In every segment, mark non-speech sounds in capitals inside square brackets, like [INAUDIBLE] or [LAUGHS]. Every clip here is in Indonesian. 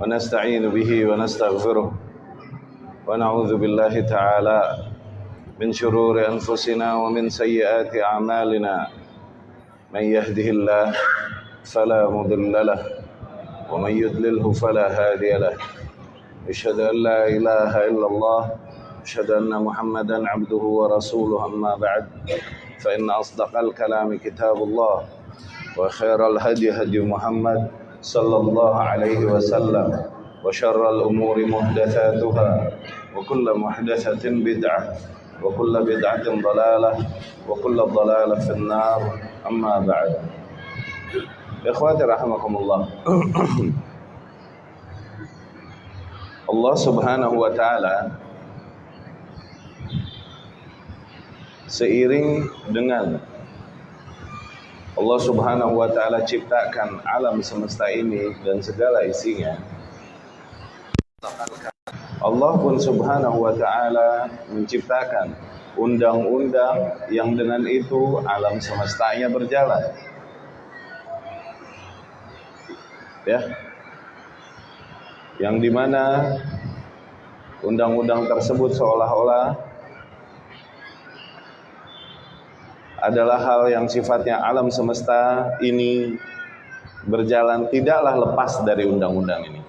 ونستعين به ونستغفره ونعوذ بالله تعالى من شرور أنفسنا ومن سيئات أعمالنا. من يهده الله فلا مضل له ومن يضلله فلا هادي له. أشهد أن لا إله إلا الله أشهد أن محمدا عبده ورسوله. أما بعد فإن أصدق الكلام كتاب الله وخير الهدي هدي محمد صلى الله عليه وسلم وشر الأمور محدثاتها وكل محدثة بدعة وكل بدعة ضلالة وكل ضلالة في النار. أما بعد. إخواتي رحمكم الله. Subhanahu wa taala seiring dengan Allah Subhanahu wa taala ciptakan alam semesta ini dan segala isinya. Allah pun Subhanahu wa taala menciptakan undang-undang yang dengan itu alam semestanya berjalan. Ya. Yang di mana undang-undang tersebut seolah-olah adalah hal yang sifatnya alam semesta ini berjalan tidaklah lepas dari undang-undang ini.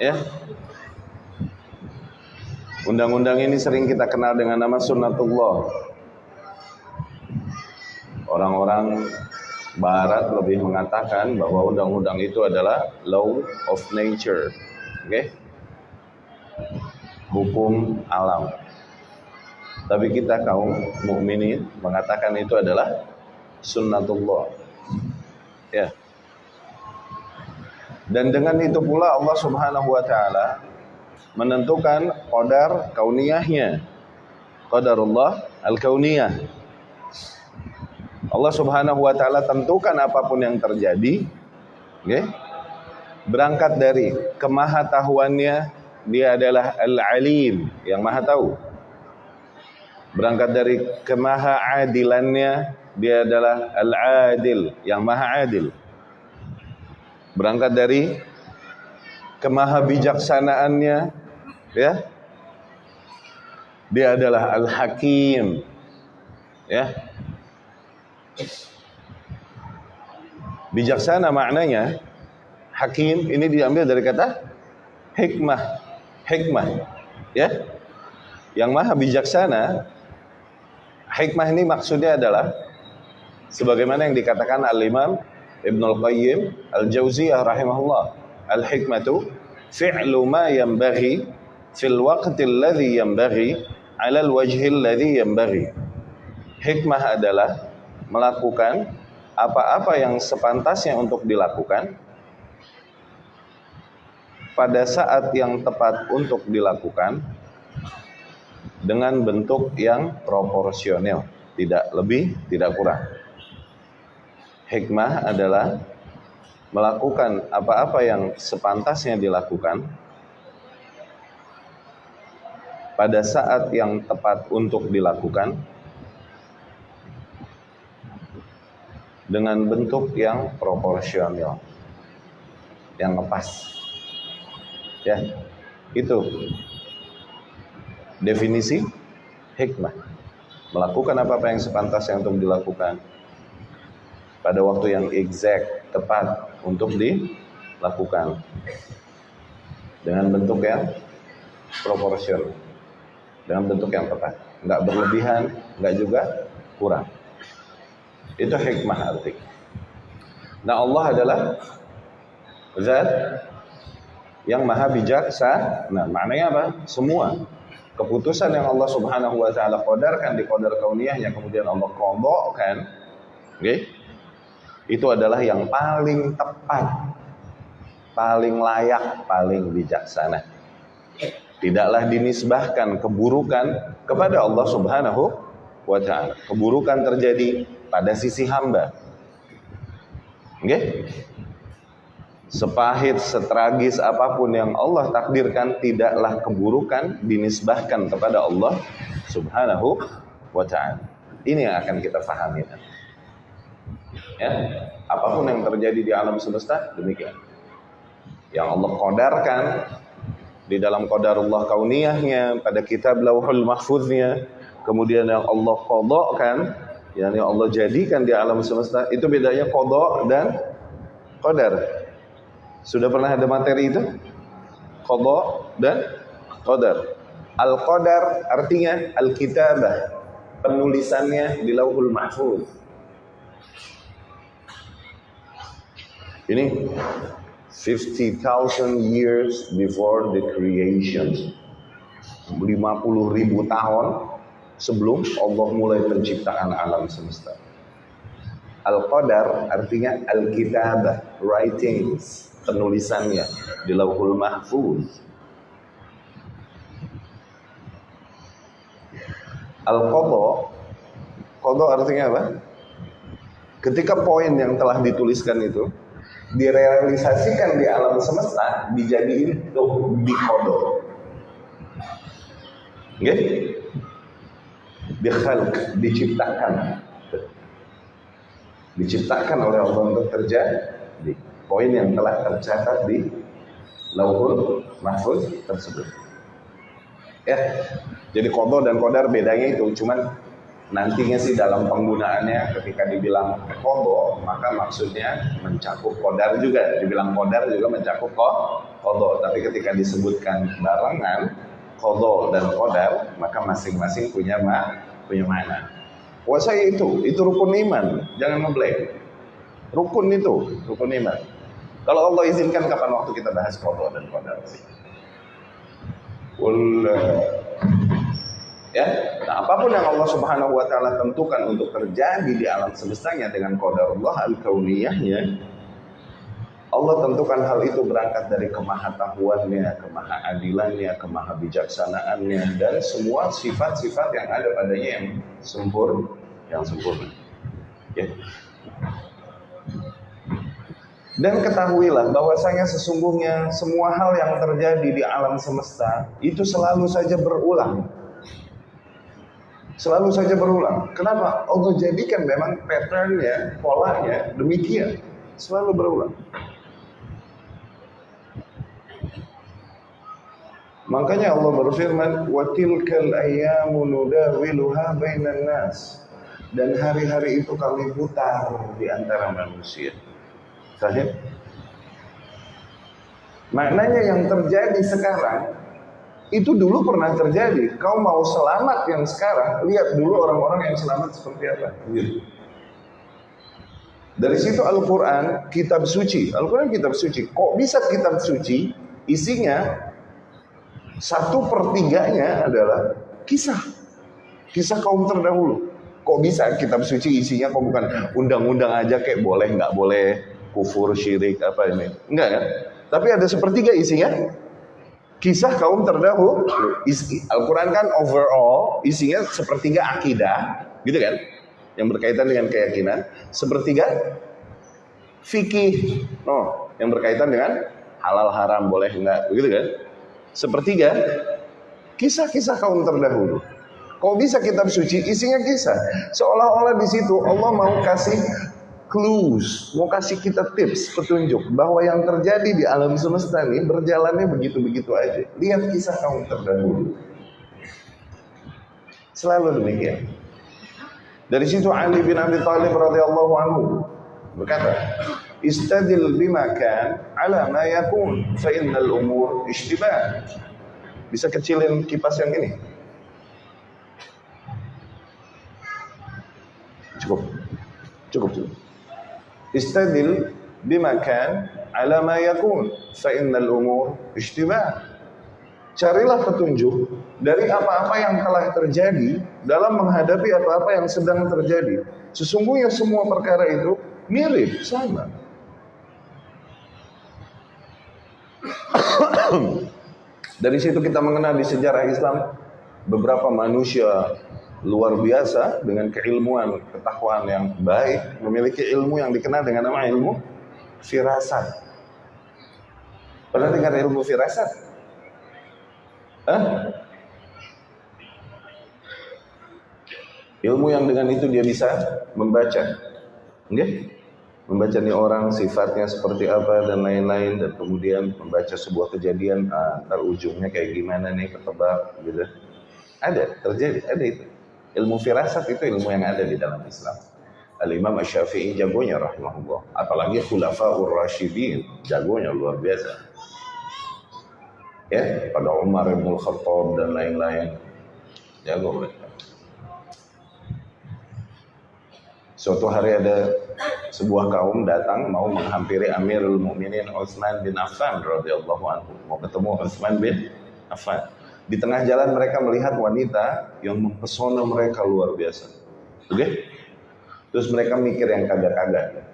Ya. Undang-undang ini sering kita kenal dengan nama sunnatullah. Orang-orang Barat lebih mengatakan bahwa undang-undang itu adalah law of nature, oke? Okay? Hukum alam. Tapi kita kaum mukminin mengatakan itu adalah sunnatullah. Ya. Dan dengan itu pula Allah Subhanahu wa taala menentukan qadar kauniyahnya. Qadarullah al-kauniyah Allah Subhanahu wa taala tentukan apa pun yang terjadi, okay? berangkat dari kemahatahuannya dia adalah Al-Alim yang Maha tahu. Berangkat dari kemahaadilannya dia adalah Al-Adil yang Maha adil. Berangkat dari kemahabijaksanaannya ya dia adalah Al-Hakim ya Bijaksana maknanya hakim ini diambil dari kata hikmah. Hikmah. Ya. Yang maha bijaksana hikmah ini maksudnya adalah sebagaimana yang dikatakan Al-Imam Ibnu Al-Qayyim Al-Jauziyah rahimahullah. Al-hikmatu fi'lu ma yanbaghi fil waqti alladhi yanbaghi 'ala al-wajhi alladhi yanbaghi. Hikmah adalah melakukan apa-apa yang sepantasnya untuk dilakukan pada saat yang tepat untuk dilakukan dengan bentuk yang proporsional, tidak lebih, tidak kurang. Hikmah adalah melakukan apa-apa yang sepantasnya dilakukan pada saat yang tepat untuk dilakukan dengan bentuk yang proporsional yang ngepas ya itu definisi hikmah. Melakukan apa-apa yang sepantasnya untuk dilakukan. Pada waktu yang exact tepat untuk dilakukan. Dengan bentuk yang proporsional. Dengan bentuk yang tepat. Nggak berlebihan nggak juga kurang. Itu hikmah arti. Nah Allah adalah zat yang maha bijaksana. Nah maknanya apa? Semua keputusan yang Allah Subhanahu wa taala qadarkan di qadar kauniyahnya kemudian Allah qadhakan, okay? Itu adalah yang paling tepat, paling layak, paling bijaksana. Tidaklah dinisbahkan keburukan kepada Allah Subhanahu wa taala. Keburukan terjadi pada sisi hamba. Oke? Okay? Sepahit, setragis apa pun yang Allah takdirkan tidaklah keburukan dinisbahkan kepada Allah Subhanahu wa taala. Ini yang akan kita pahami. Ya, apa pun yang terjadi di alam semesta demikian. yang Allah kodarkan di dalam qadarullah kauniyahnya pada kitab lauhul mahfuznya kemudian yang Allah kodokkan yang Allah jadikan di alam semesta itu bedanya kodok dan qadar sudah pernah ada materi itu kodok dan qadar al qadar artinya al kitabah penulisannya di lauhul mahfuz ini 50,000 years before the creation. 50 ribu tahun sebelum Allah mulai menciptakan alam semesta. Al-Qadar artinya Al-Kitabah, writings, penulisannya di Lauhul Mahfuz. Al-Qadha, Qadha artinya apa? Ketika poin yang telah dituliskan itu direalisasikan di alam semesta dijadiin tuh di kodok okay? dikhalq diciptakan diciptakan oleh Allah untuk terjadi poin yang telah tercatat di lauhul mahfuz tersebut. Ya jadi kodok dan kodar bedanya itu cuman nantinya sih dalam penggunaannya ketika dibilang kodo maka maksudnya mencakup kodar juga. Dibilang kodar juga mencakup kodo tapi ketika disebutkan barengan kodo dan kodar maka masing-masing punya ma punya mana puasa itu itu rukun iman. Jangan ngeblank. Rukun itu rukun iman kalau Allah izinkan kapan waktu kita bahas kodo dan kodar Ya, nah, apa pun yang Allah Subhanahu wa taala tentukan untuk terjadi di alam semestanya dengan qadarullah al-kauniyahnya, Allah tentukan hal itu berangkat dari kemahatahuannya, kemahaadilannya, kemahabijaksanaannya dan semua sifat-sifat yang ada padanya yang sempurna, yang sempurna. Ya. Dan ketahuilah bahwasanya sesungguhnya semua hal yang terjadi di alam semesta itu selalu saja berulang Selalu saja berulang. Kenapa? Allah jadikan memang patternnya, polanya demikian. Selalu berulang. Makanya Allah berfirman, "Wa tilkal ayyamu nudawiluha bainan nas." Dan hari-hari itu kami putar di antara manusia. Sahih? Maknanya yang terjadi sekarang itu dulu pernah terjadi. Kau mau selamat yang sekarang, lihat dulu orang-orang yang selamat seperti apa. Gitu. Dari situ Al-Quran, kitab suci. Al-Quran kitab suci. Kok bisa kitab suci? Isinya, satu pertiganya adalah kisah. Kisah kaum terdahulu. Kok bisa kitab suci isinya kok bukan undang-undang aja kayak boleh nggak boleh kufur syirik apa ini enggak kan tapi ada sepertiga isinya kisah kaum terdahulu. Al-Quran kan overall isinya sepertiga akidah, gitu kan? Yang berkaitan dengan keyakinan. Sepertiga fikih, oh, yang berkaitan dengan halal haram boleh enggak, begitu kan? Sepertiga kisah-kisah kaum terdahulu. Kok bisa kitab suci isinya kisah? Seolah-olah di situ Allah mau kasih clues, mau kasih kita tips, petunjuk bahwa yang terjadi di alam semesta ini berjalannya begitu-begitu aja. Lihat kisah kaum terdahulu. Selalu demikian. Dari situ Ali bin Abi Thalib radhiyallahu anhu berkata, "Istadil bima kan ala ma yakun fa innal umur ishtibah." Bisa kecilin kipas yang ini? Cukup. Cukup, cukup. Istadil bimakan ala ma yakun fa innal umur ishtibah. Carilah petunjuk dari apa-apa yang telah terjadi dalam menghadapi apa-apa yang sedang terjadi. Sesungguhnya semua perkara itu mirip, sama. [COUGHS] Dari situ kita mengenal di sejarah Islam beberapa manusia luar biasa dengan keilmuan, ketakwaan yang baik, memiliki ilmu yang dikenal dengan nama ilmu firasat. Pernah dengar ilmu firasat? Hah? Ilmu yang dengan itu dia bisa membaca. Okay? membaca nih orang sifatnya seperti apa dan lain-lain dan kemudian membaca sebuah kejadian ah, ntar ujungnya kayak gimana nih ketebak gitu ada terjadi ada itu ilmu firasat itu ilmu yang ada di dalam Islam. Al-Imam Asy-Syafi'i jagonya rahimahullah. Apalagi khulafaur rasyidin jagonya luar biasa. Ya pada Umar bin Khattab dan lain-lain. Jago mereka. Suatu hari ada sebuah kaum datang mau menghampiri Amirul Mukminin Utsman bin Affan radhiyallahu anhu. Mau ketemu Utsman bin Affan. Di tengah jalan mereka melihat wanita yang mempesona mereka luar biasa. Oke? Okay? Terus mereka mikir yang kagak-kagak.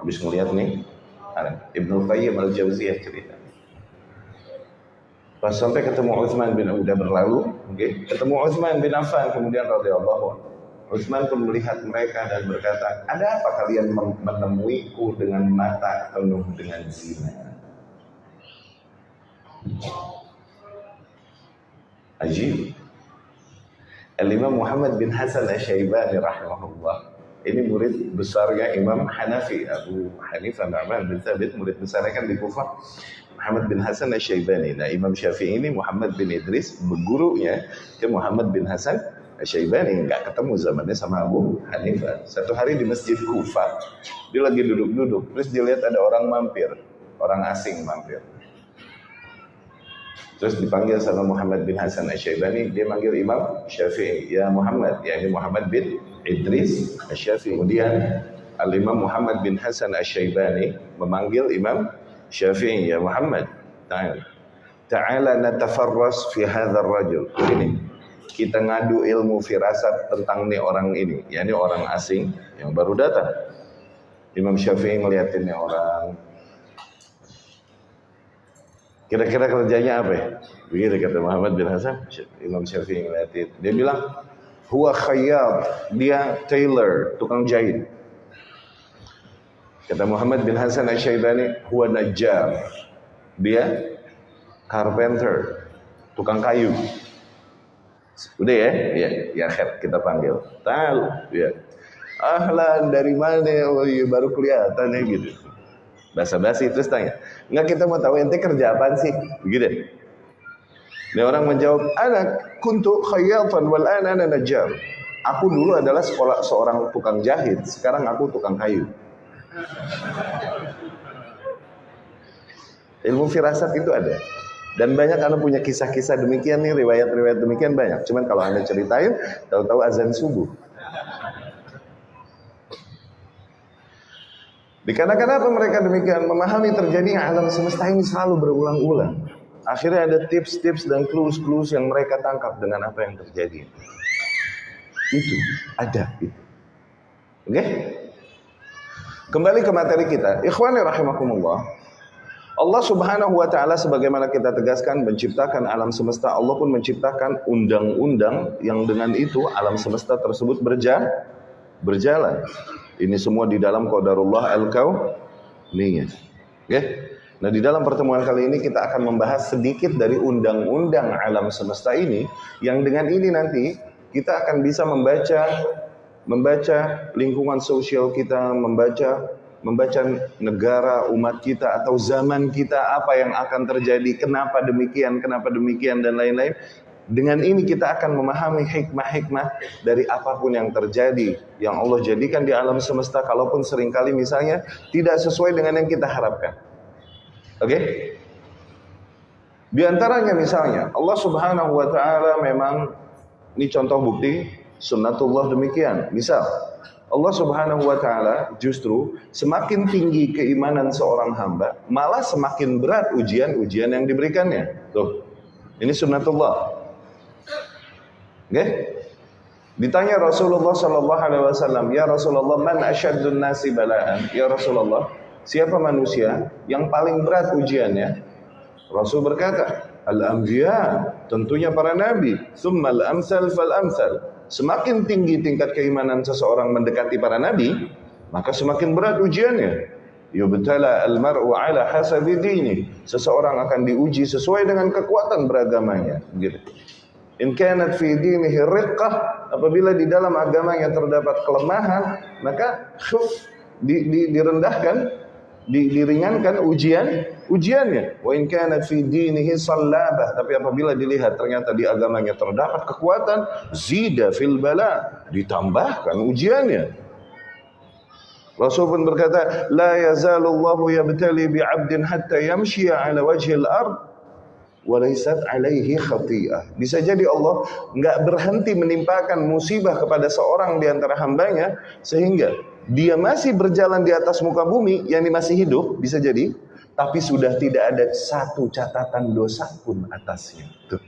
Habis ngelihat nih, Ibnu Qayyim al-Jauziyah cerita. Pas sampai ketemu Utsman bin udah berlalu, oke, okay? ketemu Utsman bin Affan kemudian radhiyallahu anhu. Utsman pun melihat mereka dan berkata, ada apa kalian menemuiku dengan mata penuh dengan zina? Ajib. Al-Imam Muhammad bin Hasan Al-Syaibani rahimahullah. Ini murid besarnya Imam Hanafi, Abu Hanifah Na'man bin Thabit, murid besarnya kan di Kufah. Muhammad bin Hasan Al-Syaibani. Nah, Imam Syafi'i ini Muhammad bin Idris, bergurunya ke Muhammad bin Hasan Syaibani nggak ketemu zamannya sama Abu Hanifah. Satu hari di masjid Kufa, dia lagi duduk-duduk, terus dia lihat ada orang mampir, orang asing mampir. Terus dipanggil sama Muhammad bin Hasan Asy-Syaibani, dia manggil Imam Syafi'i, ya Muhammad, ya ini Muhammad bin Idris Asy-Syafi'i. Kemudian Al-Imam Muhammad bin Hasan Asy-Syaibani memanggil Imam Syafi'i, ya Muhammad, ta'ala. Ta'ala natafarras fi hadzal rajul. Ini kita ngadu ilmu firasat tentang nih orang ini, ya ini orang asing yang baru datang. Imam Syafi'i ngeliatin nih orang. Kira-kira kerjanya apa ya? Begitu kata Muhammad bin Hasan, Imam Syafi'i ngeliatin. Dia bilang, huwa khayyab, dia tailor, tukang jahit. Kata Muhammad bin Hasan Asy-Syaibani, huwa najjar. Dia carpenter, tukang kayu. Udah ya? Iya, ya khair kita panggil. Tahu, ya. Ahlan dari mana? Oh iya baru kelihatan ya gitu. Basa-basi terus tanya. Enggak kita mau tahu ente kerja apa sih? Begitu. Ini orang menjawab, anak kuntu khayyatan wal ana najjar." Aku dulu adalah sekolah seorang tukang jahit, sekarang aku tukang kayu. Ilmu firasat itu ada. Dan banyak anda punya kisah-kisah demikian nih, riwayat-riwayat demikian banyak. Cuman kalau anda ceritain, tahu-tahu azan subuh. Dikarenakan apa mereka demikian? Memahami terjadi alam semesta ini selalu berulang-ulang. Akhirnya ada tips-tips dan clues-clues yang mereka tangkap dengan apa yang terjadi. Itu ada itu. Oke? Okay? Kembali ke materi kita. Ikhwani rahimakumullah. Allah Subhanahu wa taala sebagaimana kita tegaskan menciptakan alam semesta, Allah pun menciptakan undang-undang yang dengan itu alam semesta tersebut berja berjalan. Ini semua di dalam qadarullah al-kauniyah. Okay? Nah, di dalam pertemuan kali ini kita akan membahas sedikit dari undang-undang alam semesta ini yang dengan ini nanti kita akan bisa membaca membaca lingkungan sosial kita, membaca membaca negara umat kita atau zaman kita apa yang akan terjadi, kenapa demikian, kenapa demikian dan lain-lain. Dengan ini kita akan memahami hikmah-hikmah dari apa pun yang terjadi yang Allah jadikan di alam semesta kalaupun sering kali misalnya tidak sesuai dengan yang kita harapkan. Oke? Okay? Di antaranya misalnya Allah Subhanahu wa taala memang ini contoh bukti sunnatullah demikian. Misal Allah Subhanahu wa taala justru semakin tinggi keimanan seorang hamba, malah semakin berat ujian-ujian yang diberikannya. Tuh. Ini sunnatullah. Oke? Ditanya Rasulullah sallallahu alaihi wasallam, "Ya Rasulullah, man asyaddun nasi bala'an?" Ya Rasulullah, siapa manusia yang paling berat ujiannya? Rasul berkata, "Al-anbiya," tentunya para nabi, "tsumma al-amsal fal-amsal." Semakin tinggi tingkat keimanan seseorang mendekati para nabi, maka semakin berat ujiannya. Yubtala al-mar'u ala hasabi dini. Seseorang akan diuji sesuai dengan kekuatan beragamanya, gitu. In kanat fi dinihi riqqah, apabila di dalam agamanya terdapat kelemahan, maka khuf di, di, direndahkan di, diringankan ujian ujiannya. Wa in kana fi dinihi sallabah tapi apabila dilihat ternyata di agamanya terdapat kekuatan zida fil bala ditambahkan ujiannya. Rasul pun berkata la yazalullahu yabtali bi 'abdin hatta yamshi 'ala wajhi al-ard walaisat alaihi khati'ah. Bisa jadi Allah nggak berhenti menimpakan musibah kepada seorang di antara hambanya sehingga dia masih berjalan di atas muka bumi, yang masih hidup, bisa jadi, tapi sudah tidak ada satu catatan dosa pun atasnya. Tuh.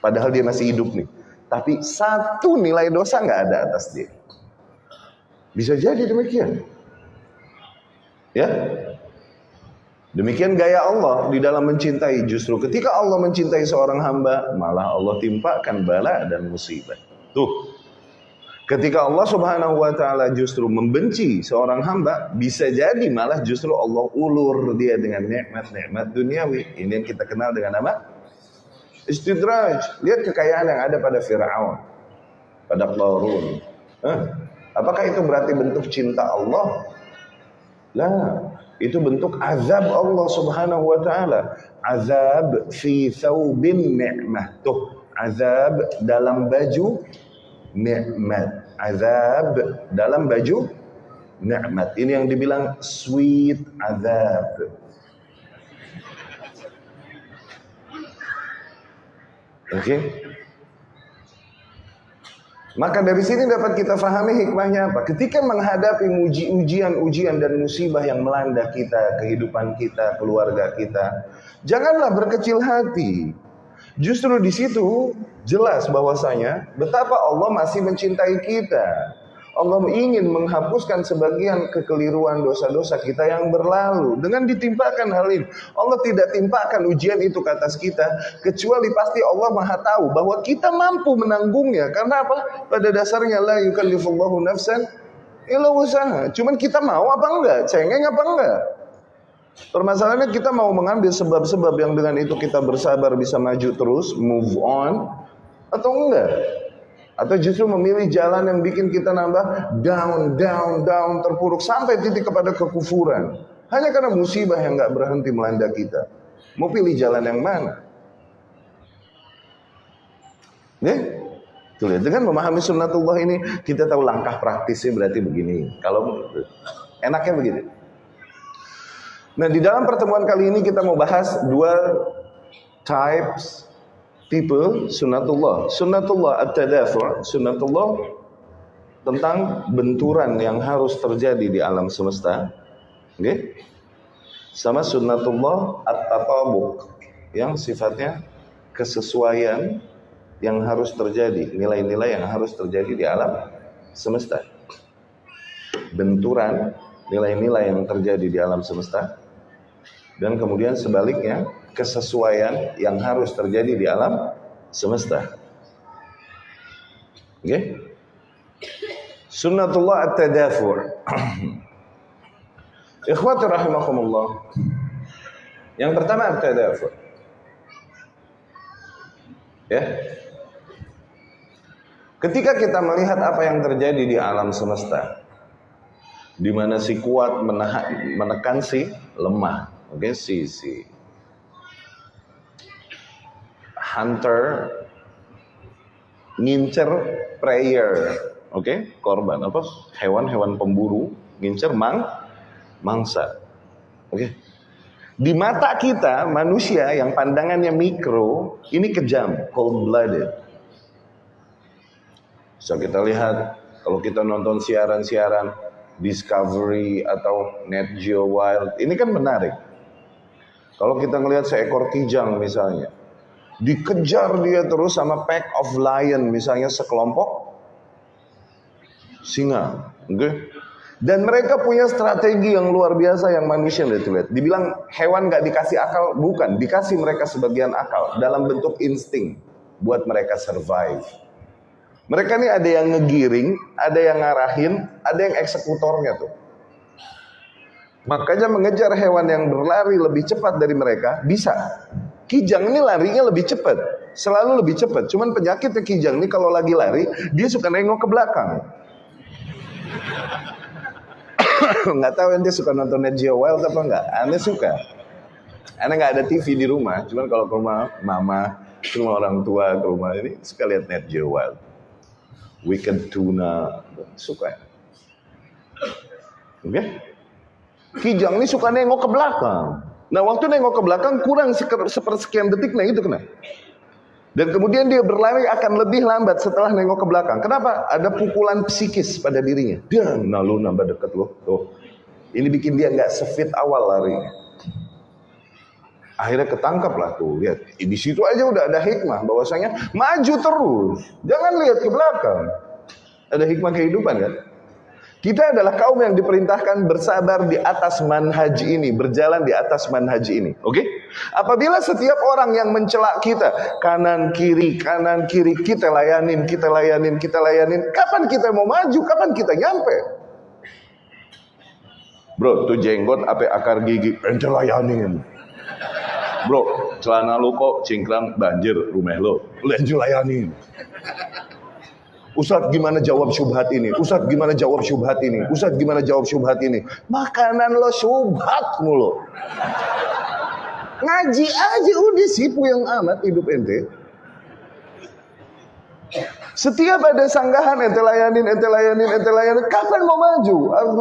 Padahal dia masih hidup nih. Tapi satu nilai dosa nggak ada atas dia. Bisa jadi demikian. Ya, Demikian gaya Allah di dalam mencintai. Justru ketika Allah mencintai seorang hamba, malah Allah timpakan bala dan musibah. Tuh, Ketika Allah Subhanahu wa taala justru membenci seorang hamba, bisa jadi malah justru Allah ulur dia dengan nikmat-nikmat duniawi. Ini yang kita kenal dengan apa? Istidraj. Lihat kekayaan yang ada pada Firaun, pada Qarun. Apakah itu berarti bentuk cinta Allah? Lah, itu bentuk azab Allah Subhanahu wa taala. Azab fi thawbin ni'mah. Tuh, azab dalam baju nikmat. Azab dalam baju nikmat. Ini yang dibilang sweet azab. Oke. Okay? Maka dari sini dapat kita fahami hikmahnya apa? Ketika menghadapi ujian-ujian dan musibah yang melanda kita, kehidupan kita, keluarga kita, janganlah berkecil hati. Justru di situ jelas bahwasanya betapa Allah masih mencintai kita. Allah ingin menghapuskan sebagian kekeliruan dosa-dosa kita yang berlalu dengan ditimpakan hal ini. Allah tidak timpakan ujian itu ke atas kita kecuali pasti Allah Maha tahu bahwa kita mampu menanggungnya. Karena apa? Pada dasarnya la yukallifullahu nafsan illa usaha. Cuman kita mau apa enggak? Cengeng apa enggak? Permasalahannya kita mau mengambil sebab-sebab yang dengan itu kita bersabar bisa maju terus, move on, atau enggak? Atau justru memilih jalan yang bikin kita nambah down, down, down, terpuruk sampai titik kepada kekufuran. Hanya karena musibah yang enggak berhenti melanda kita. Mau pilih jalan yang mana? Ya? Tuh lihat, dengan memahami sunnatullah ini kita tahu langkah praktisnya berarti begini. Kalau enaknya begini. Nah, di dalam pertemuan kali ini kita mau bahas dua types tipe sunnatullah. Sunnatullah at-tadafu', sunnatullah tentang benturan yang harus terjadi di alam semesta. Oke? Sama sunnatullah at-tatabuk yang sifatnya kesesuaian yang harus terjadi, nilai-nilai yang harus terjadi di alam semesta. Benturan nilai-nilai yang terjadi di alam semesta dan kemudian sebaliknya kesesuaian yang harus terjadi di alam semesta. Oke? Okay? Sunnatullah at-tadafur. [CLEARS THROAT] Ikhwati rahimakumullah. Yang pertama at-tadafur. Ya. Ketika kita melihat apa yang terjadi di alam semesta, di mana si kuat menahan, menekan si lemah, oke okay, si si hunter ngincer prayer oke okay? korban apa hewan-hewan pemburu ngincer mang mangsa oke okay? di mata kita manusia yang pandangannya mikro ini kejam cold blooded so kita lihat kalau kita nonton siaran-siaran Discovery atau Net Geo Wild ini kan menarik kalau kita ngelihat seekor kijang misalnya, dikejar dia terus sama pack of lion misalnya sekelompok singa? Okay? Dan mereka punya strategi yang luar biasa yang manusia lihat lihat. Dibilang hewan gak dikasih akal, bukan. Dikasih mereka sebagian akal dalam bentuk insting buat mereka survive. Mereka ini ada yang ngegiring, ada yang ngarahin, ada yang eksekutornya tuh. Makanya mengejar hewan yang berlari lebih cepat dari mereka bisa. Kijang ini larinya lebih cepat, selalu lebih cepat. Cuman penyakitnya kijang ini kalau lagi lari, dia suka nengok ke belakang. [COUGHS] nggak tahu ente suka nonton Net Geo Wild apa nggak? Anda suka? Anda nggak ada TV di rumah, cuman kalau ke rumah mama, rumah orang tua, ke rumah ini suka lihat Net Geo Wild. Wicked Tuna, suka? Oke? Okay? Kijang ini suka nengok ke belakang. Nah waktu nengok ke belakang kurang sepersekian detik, nah itu kena. Dan kemudian dia berlari akan lebih lambat setelah nengok ke belakang. Kenapa? Ada pukulan psikis pada dirinya. Dia, nah lu nambah deket lo. Tuh. Ini bikin dia nggak sefit awal larinya. Akhirnya ketangkap lah tuh. Lihat, di situ aja udah ada hikmah bahwasanya maju terus. Jangan lihat ke belakang. Ada hikmah kehidupan kan? Kita adalah kaum yang diperintahkan bersabar di atas manhaj ini, berjalan di atas manhaj ini. Oke? Okay? Apabila setiap orang yang mencela kita, kanan kiri, kanan kiri, kita layanin, kita layanin, kita layanin, kapan kita mau maju, kapan kita nyampe? Bro, tuh jenggot apa akar gigi, ente layanin. Bro, celana lu kok cingkrang banjir rumah lo, lu layanin. Ustadz gimana jawab syubhat ini? Ustadz gimana jawab syubhat ini? Ustadz gimana jawab syubhat ini? Makanan lo syubhat mulu. Ngaji aja udah sipu yang amat hidup ente. Setiap ada sanggahan ente layanin, ente layanin, ente layanin. Kapan mau maju?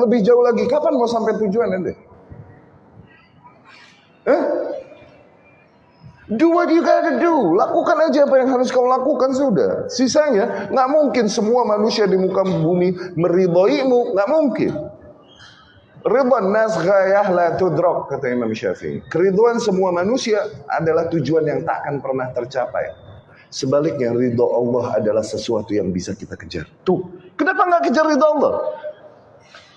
Lebih jauh lagi. Kapan mau sampai tujuan ente? Eh? Do what you gotta do. Lakukan aja apa yang harus kau lakukan sudah. Sisanya nggak mungkin semua manusia di muka bumi meridhoimu, nggak mungkin. Ridwan nas ghayah la tudrok kata Imam Syafi'i. Keriduan semua manusia adalah tujuan yang tak akan pernah tercapai. Sebaliknya ridho Allah adalah sesuatu yang bisa kita kejar. Tuh, kenapa nggak kejar ridho Allah?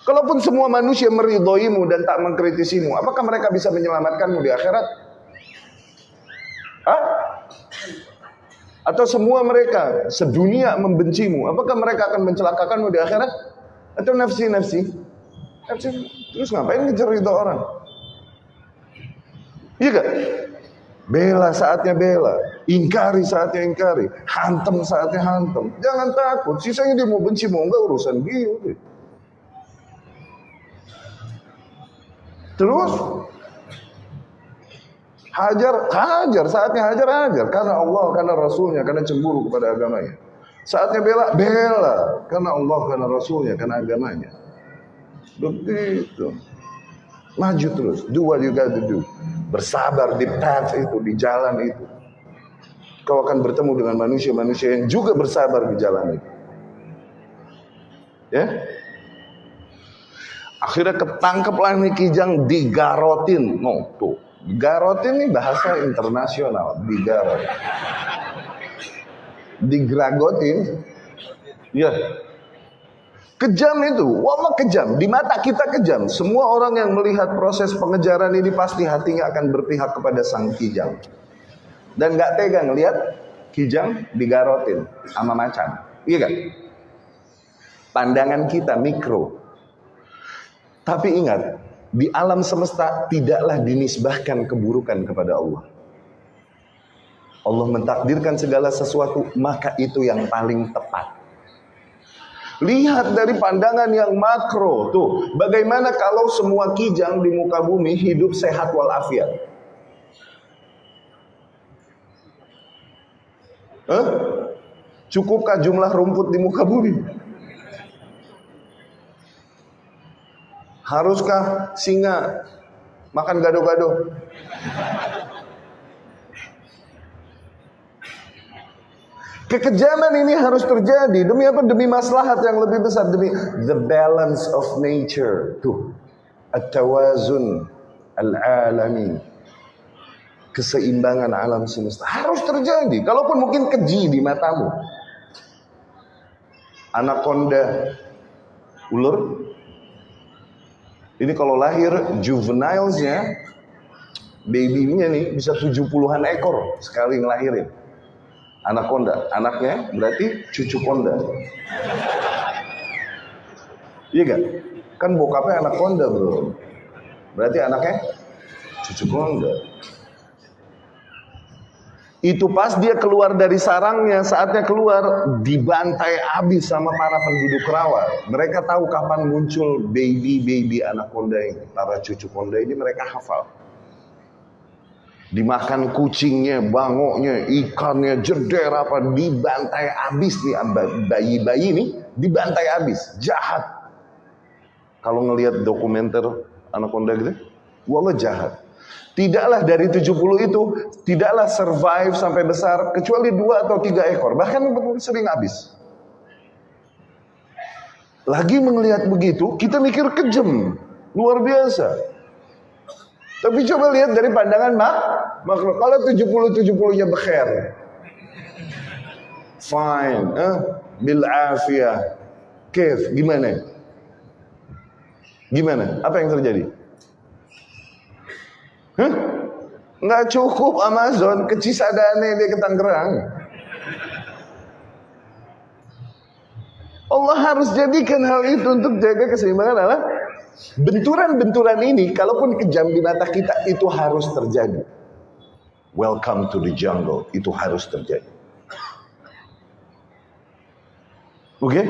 Kalaupun semua manusia meridhoimu dan tak mengkritisimu, apakah mereka bisa menyelamatkanmu di akhirat? Hah? Atau semua mereka sedunia membencimu, apakah mereka akan mencelakakanmu di akhirat? Atau nafsi-nafsi? Nafsi. Terus ngapain ngejar itu orang? Iya gak? Bela saatnya bela, ingkari saatnya ingkari, hantem saatnya hantem. Jangan takut, sisanya dia mau benci mau enggak urusan dia. Terus Hajar, hajar, saatnya hajar, hajar. Karena Allah, karena Rasulnya, karena cemburu kepada agamanya. Saatnya bela, bela. Karena Allah, karena Rasulnya, karena agamanya. Begitu. Maju terus. Do what you got to do. Bersabar di path itu, di jalan itu. Kau akan bertemu dengan manusia-manusia yang juga bersabar di jalan itu. Ya, Akhirnya ketangkeplah nih kijang digarotin. No, tuh. Garot ini bahasa internasional, digarot. Digragotin. Ya. Kejam itu, wallah kejam. Di mata kita kejam. Semua orang yang melihat proses pengejaran ini pasti hatinya akan berpihak kepada sang kijang. Dan gak tega ngelihat kijang digarotin sama macan. Iya kan? Pandangan kita mikro. Tapi ingat, di alam semesta tidaklah dinisbahkan keburukan kepada Allah. Allah mentakdirkan segala sesuatu, maka itu yang paling tepat. Lihat dari pandangan yang makro, tuh bagaimana kalau semua kijang di muka bumi hidup sehat walafiat. Huh? Cukupkah jumlah rumput di muka bumi? Haruskah singa makan gado-gado? Kekejaman ini harus terjadi demi apa? Demi maslahat yang lebih besar, demi the balance of nature. Tuh, at-tawazun al-alami. Keseimbangan alam semesta harus terjadi. Kalaupun mungkin keji di matamu. Anaconda, ulur ini kalau lahir juvenilesnya, babynya nih bisa 70-an ekor sekali ngelahirin. Anak konda, anaknya berarti cucu konda. Iya gak? Kan bokapnya anak konda bro. Berarti anaknya cucu konda. Itu pas dia keluar dari sarangnya, saatnya keluar dibantai habis sama para penduduk rawa. Mereka tahu kapan muncul baby-baby anak konda ini, para cucu konda ini mereka hafal. Dimakan kucingnya, bangoknya, ikannya, jeder apa, dibantai habis nih bayi-bayi ini, dibantai habis, jahat. Kalau ngelihat dokumenter anak konda gitu, wallah jahat. Tidaklah dari 70 itu, tidaklah survive sampai besar, kecuali dua atau tiga ekor. Bahkan sering habis. Lagi melihat begitu, kita mikir kejam. Luar biasa. Tapi coba lihat dari pandangan mak, makhluk. Kalau 70-70-nya bekher. Fine. Eh? Bil afiyah. Gimana? Gimana? Apa yang terjadi? Hah? Nggak cukup Amazon ke Cisadane dia ke Tangerang. Allah harus jadikan hal itu untuk jaga keseimbangan Allah. Benturan-benturan ini, kalaupun kejam di mata kita, itu harus terjadi. Welcome to the jungle, itu harus terjadi. Oke? Okay?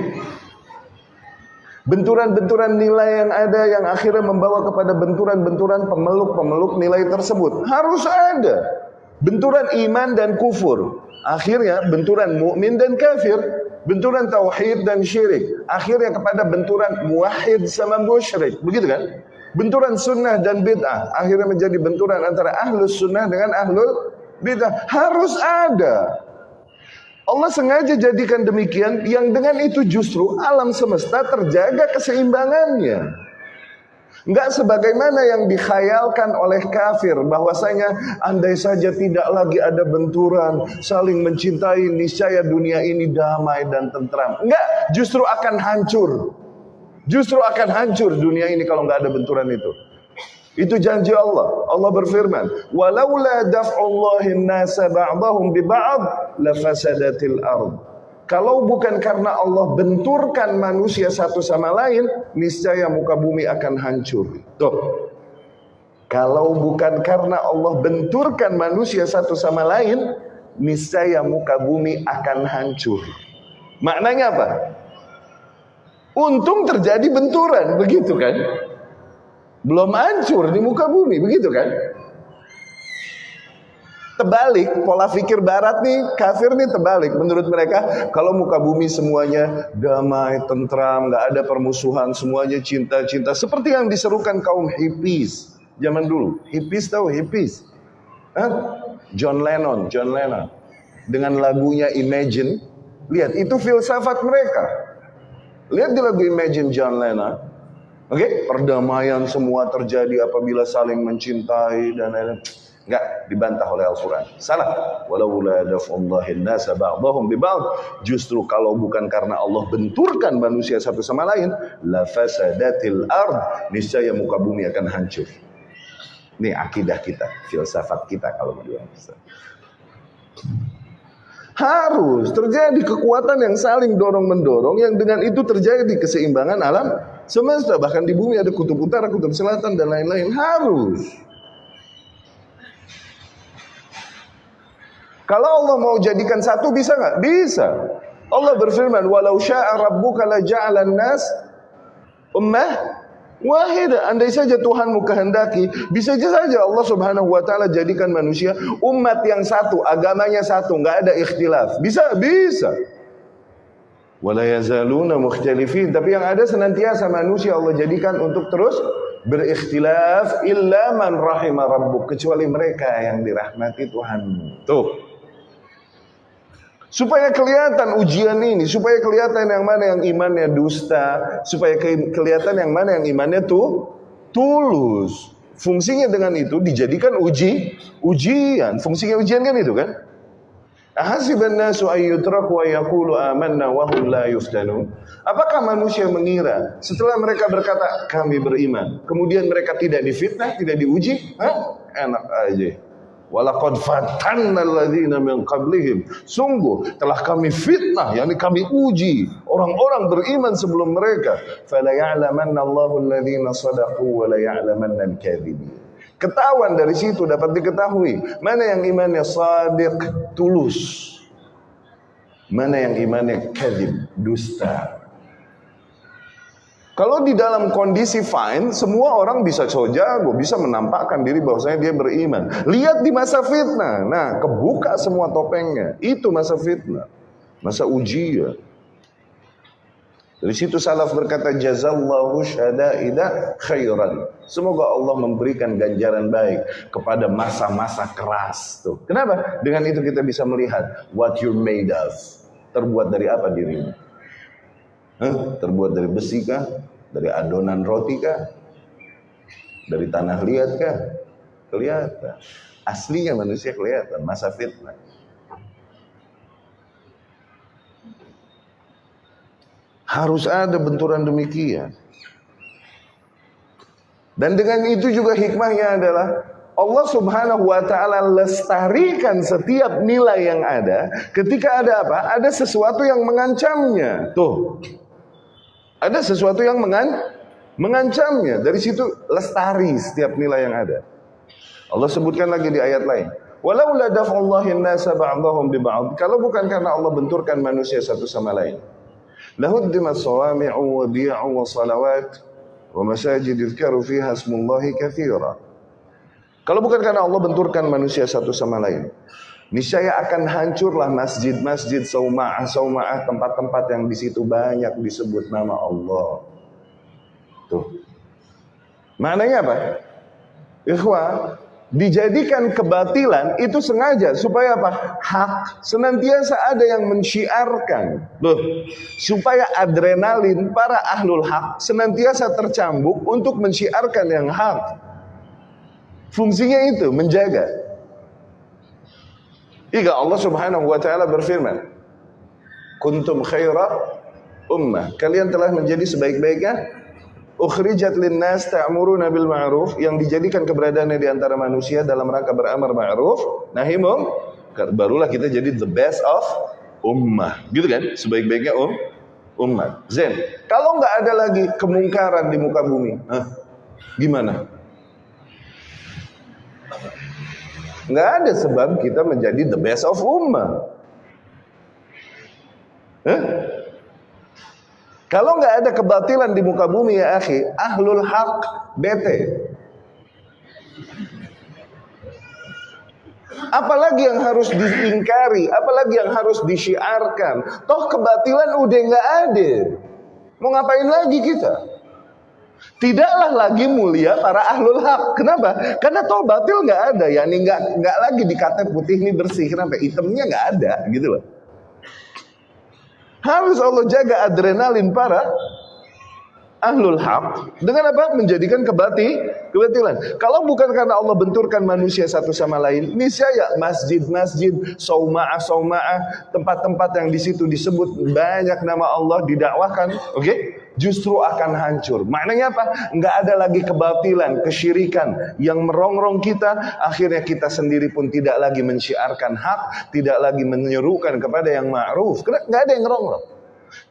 Benturan-benturan nilai yang ada yang akhirnya membawa kepada benturan-benturan pemeluk-pemeluk nilai tersebut. Harus ada. Benturan iman dan kufur. Akhirnya benturan mukmin dan kafir. Benturan tauhid dan syirik. Akhirnya kepada benturan muwahhid sama musyrik. Begitu kan? Benturan sunnah dan bid'ah. Akhirnya menjadi benturan antara ahlus sunnah dengan ahlul bid'ah. Harus ada. Allah sengaja jadikan demikian yang dengan itu justru alam semesta terjaga keseimbangannya. Enggak sebagaimana yang dikhayalkan oleh kafir bahwasanya andai saja tidak lagi ada benturan, saling mencintai, niscaya dunia ini damai dan tentram. Enggak, justru akan hancur. Justru akan hancur dunia ini kalau enggak ada benturan itu. Itu janji Allah. Allah berfirman, "Walaula daf'ullahi an-nasa ba'dahum bi ba'd lafasadatil ard." Kalau bukan karena Allah benturkan manusia satu sama lain, niscaya muka bumi akan hancur. Tuh. Kalau bukan karena Allah benturkan manusia satu sama lain, niscaya muka bumi akan hancur. Maknanya apa? Untung terjadi benturan, begitu kan? Belum hancur di muka bumi, begitu kan? Terbalik, pola pikir barat nih, kafir nih terbalik. Menurut mereka, kalau muka bumi semuanya damai, tentram, nggak ada permusuhan, semuanya cinta-cinta. Seperti yang diserukan kaum hippies zaman dulu. Hippies tahu hippies? Hah? John Lennon, John Lennon. Dengan lagunya Imagine. Lihat, itu filsafat mereka. Lihat di lagu Imagine John Lennon. Oke, okay? perdamaian semua terjadi apabila saling mencintai dan lain-lain. Enggak dibantah oleh Al-Quran. Salah. Walau la daf'ullahi nasa ba'dahum biba'd. Justru kalau bukan karena Allah benturkan manusia satu sama lain, la fasadatil ard. Niscaya muka bumi akan hancur. Ini akidah kita, filsafat kita kalau mau dibilang. Harus terjadi kekuatan yang saling dorong-mendorong yang dengan itu terjadi keseimbangan alam semesta. Bahkan di bumi ada kutub utara, kutub selatan dan lain-lain. Harus. Kalau Allah mau jadikan satu bisa nggak? Bisa. Allah berfirman, "Walau syaa rabbuka la nas ummah wahida." Andai saja Tuhanmu kehendaki, bisa saja Allah Subhanahu wa taala jadikan manusia umat yang satu, agamanya satu, nggak ada ikhtilaf. Bisa, bisa wala mukhtalifin. Tapi yang ada senantiasa manusia Allah jadikan untuk terus berikhtilaf illa man rahima rabbuk. Kecuali mereka yang dirahmati Tuhan. Tuh. Supaya kelihatan ujian ini supaya kelihatan yang mana yang imannya dusta supaya kelihatan yang mana yang imannya tuh tulus. Fungsinya dengan itu dijadikan uji ujian. Fungsinya ujian kan itu kan Ahasiban nasu wa yaqulu amanna wa la yuftanun. Apakah manusia mengira setelah mereka berkata kami beriman, kemudian mereka tidak difitnah, tidak diuji? Hah? Enak aja. Walaqad fatanna alladziina min qablihim. Sungguh telah kami fitnah, yakni kami uji orang-orang beriman sebelum mereka. Fala ya'lamanna Allahu alladziina shadaqu wa la ya'lamanna al-kadzibin. Ketahuan dari situ dapat diketahui mana yang imannya sadiq, tulus. Mana yang imannya kadib, dusta. Kalau di dalam kondisi fine, semua orang bisa gue bisa menampakkan diri bahwasanya dia beriman. Lihat di masa fitnah. Nah, kebuka semua topengnya. Itu masa fitnah. Masa ujian. Dari situ salaf berkata jazallahu syadaida khairan. Semoga Allah memberikan ganjaran baik kepada masa-masa keras tuh. Kenapa? Dengan itu kita bisa melihat what you're made of. Terbuat dari apa dirimu? Huh? Terbuat dari besi kah? Dari adonan roti kah? Dari tanah liat kah? Kelihatan. Aslinya manusia kelihatan, masa fitnah. Harus ada benturan demikian. Dan dengan itu juga hikmahnya adalah Allah subhanahu wa ta'ala lestarikan setiap nilai yang ada ketika ada apa? Ada sesuatu yang mengancamnya. Tuh. Ada sesuatu yang mengan mengancamnya. Dari situ lestari setiap nilai yang ada. Allah sebutkan lagi di ayat lain. Walau la daf'ullahi nasa ba'dahum bi ba'd. Kalau bukan karena Allah benturkan manusia satu sama lain. لهدمت صوامع وبيع وصلوات ومساجد يذكر فيها اسم الله كثيرا Kalau bukan karena Allah benturkan manusia satu sama lain, niscaya akan hancurlah masjid-masjid sauma'ah sauma'ah tempat-tempat yang di situ banyak disebut nama Allah. Tuh. Maknanya apa? Ikhwah, dijadikan kebatilan itu sengaja supaya apa? Hak senantiasa ada yang mensyiarkan. Loh, supaya adrenalin para ahlul hak senantiasa tercambuk untuk mensyiarkan yang hak. Fungsinya itu menjaga. Jika Allah Subhanahu wa taala berfirman, "Kuntum khaira ummah." Kalian telah menjadi sebaik-baiknya ukhrijat linnas ta'muruna bil ma'ruf yang dijadikan keberadaannya di antara manusia dalam rangka beramar ma'ruf nahi barulah kita jadi the best of ummah. Gitu kan? Sebaik-baiknya um ummah. Zen kalau nggak ada lagi kemungkaran di muka bumi Hah? gimana? Nggak ada sebab kita menjadi the best of ummah. Hah? Kalau nggak ada kebatilan di muka bumi ya akhi, ahlul hak bete. Apalagi yang harus diingkari, apalagi yang harus disyiarkan. Toh kebatilan udah nggak ada. Mau ngapain lagi kita? Tidaklah lagi mulia para ahlul hak. Kenapa? Karena toh batil nggak ada, ya nggak nggak lagi dikata putih ini bersih. Kenapa? Hitamnya nggak ada, gitu loh. Harus Allah jaga adrenalin para ahlul haq dengan apa? Menjadikan kebati kebatilan. Kalau bukan karena Allah benturkan manusia satu sama lain, niscaya masjid-masjid, sauma'ah sauma'ah, tempat-tempat yang di situ disebut banyak nama Allah didakwahkan, oke? Okay? Justru akan hancur. Maknanya apa? Enggak ada lagi kebatilan, kesyirikan yang merongrong kita. Akhirnya kita sendiri pun tidak lagi menciarkan hak, tidak lagi menyerukan kepada yang ma'ruf. Karena enggak ada yang merongrong.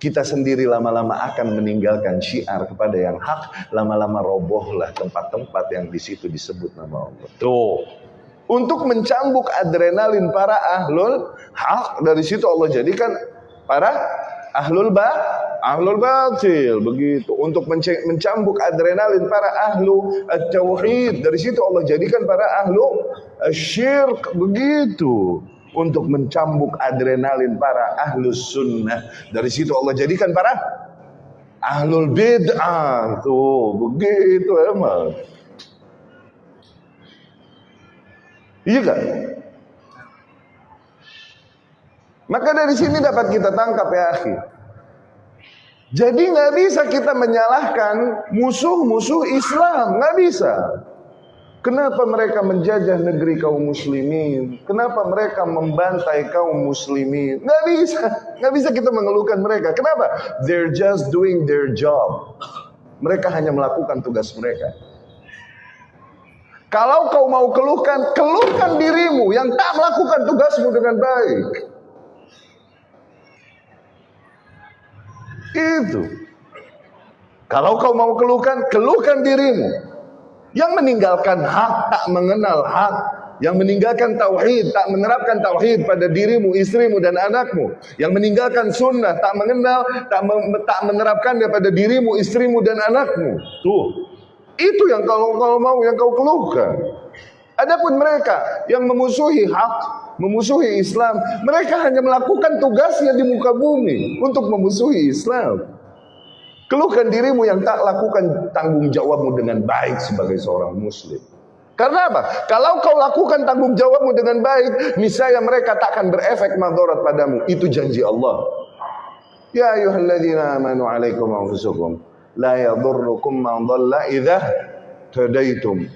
Kita sendiri lama-lama akan meninggalkan syiar kepada yang hak, lama-lama robohlah tempat-tempat yang di situ disebut nama Allah. Tuh. Untuk mencambuk adrenalin para ahlul hak dari situ Allah jadikan para ahlul ba ahlul batil begitu. Untuk mencambuk adrenalin para ahlu tauhid dari situ Allah jadikan para ahlu syirk begitu. Untuk mencambuk adrenalin para ahlu sunnah. Dari situ Allah jadikan para ahlul bid'ah. Tuh begitu emang. Iya kan maka dari sini dapat kita tangkap ya akhi. Jadi nggak bisa kita menyalahkan musuh-musuh Islam, nggak bisa. Kenapa mereka menjajah negeri kaum muslimin? Kenapa mereka membantai kaum muslimin? Nggak bisa, nggak bisa kita mengeluhkan mereka. Kenapa? They're just doing their job. Mereka hanya melakukan tugas mereka. Kalau kau mau keluhkan, keluhkan dirimu yang tak melakukan tugasmu dengan baik. Itu. Kalau kau mau keluhkan, keluhkan dirimu. Yang meninggalkan hak tak mengenal hak. Yang meninggalkan tauhid tak menerapkan tauhid pada dirimu, istrimu dan anakmu. Yang meninggalkan sunnah tak mengenal, tak, me, tak menerapkannya pada dirimu, istrimu dan anakmu. Tuh. Itu yang kalau kalau mau yang kau keluhkan. Adapun mereka yang memusuhi hak, memusuhi Islam, mereka hanya melakukan tugasnya di muka bumi untuk memusuhi Islam. Keluhkan dirimu yang tak lakukan tanggung jawabmu dengan baik sebagai seorang muslim. Karena apa? Kalau kau lakukan tanggung jawabmu dengan baik, misalnya mereka tak akan berefek madarat padamu. Itu janji Allah. Ya ayuhalladzina amanu alaikum anfusukum la yadurrukum man dhalla idza tadaitum.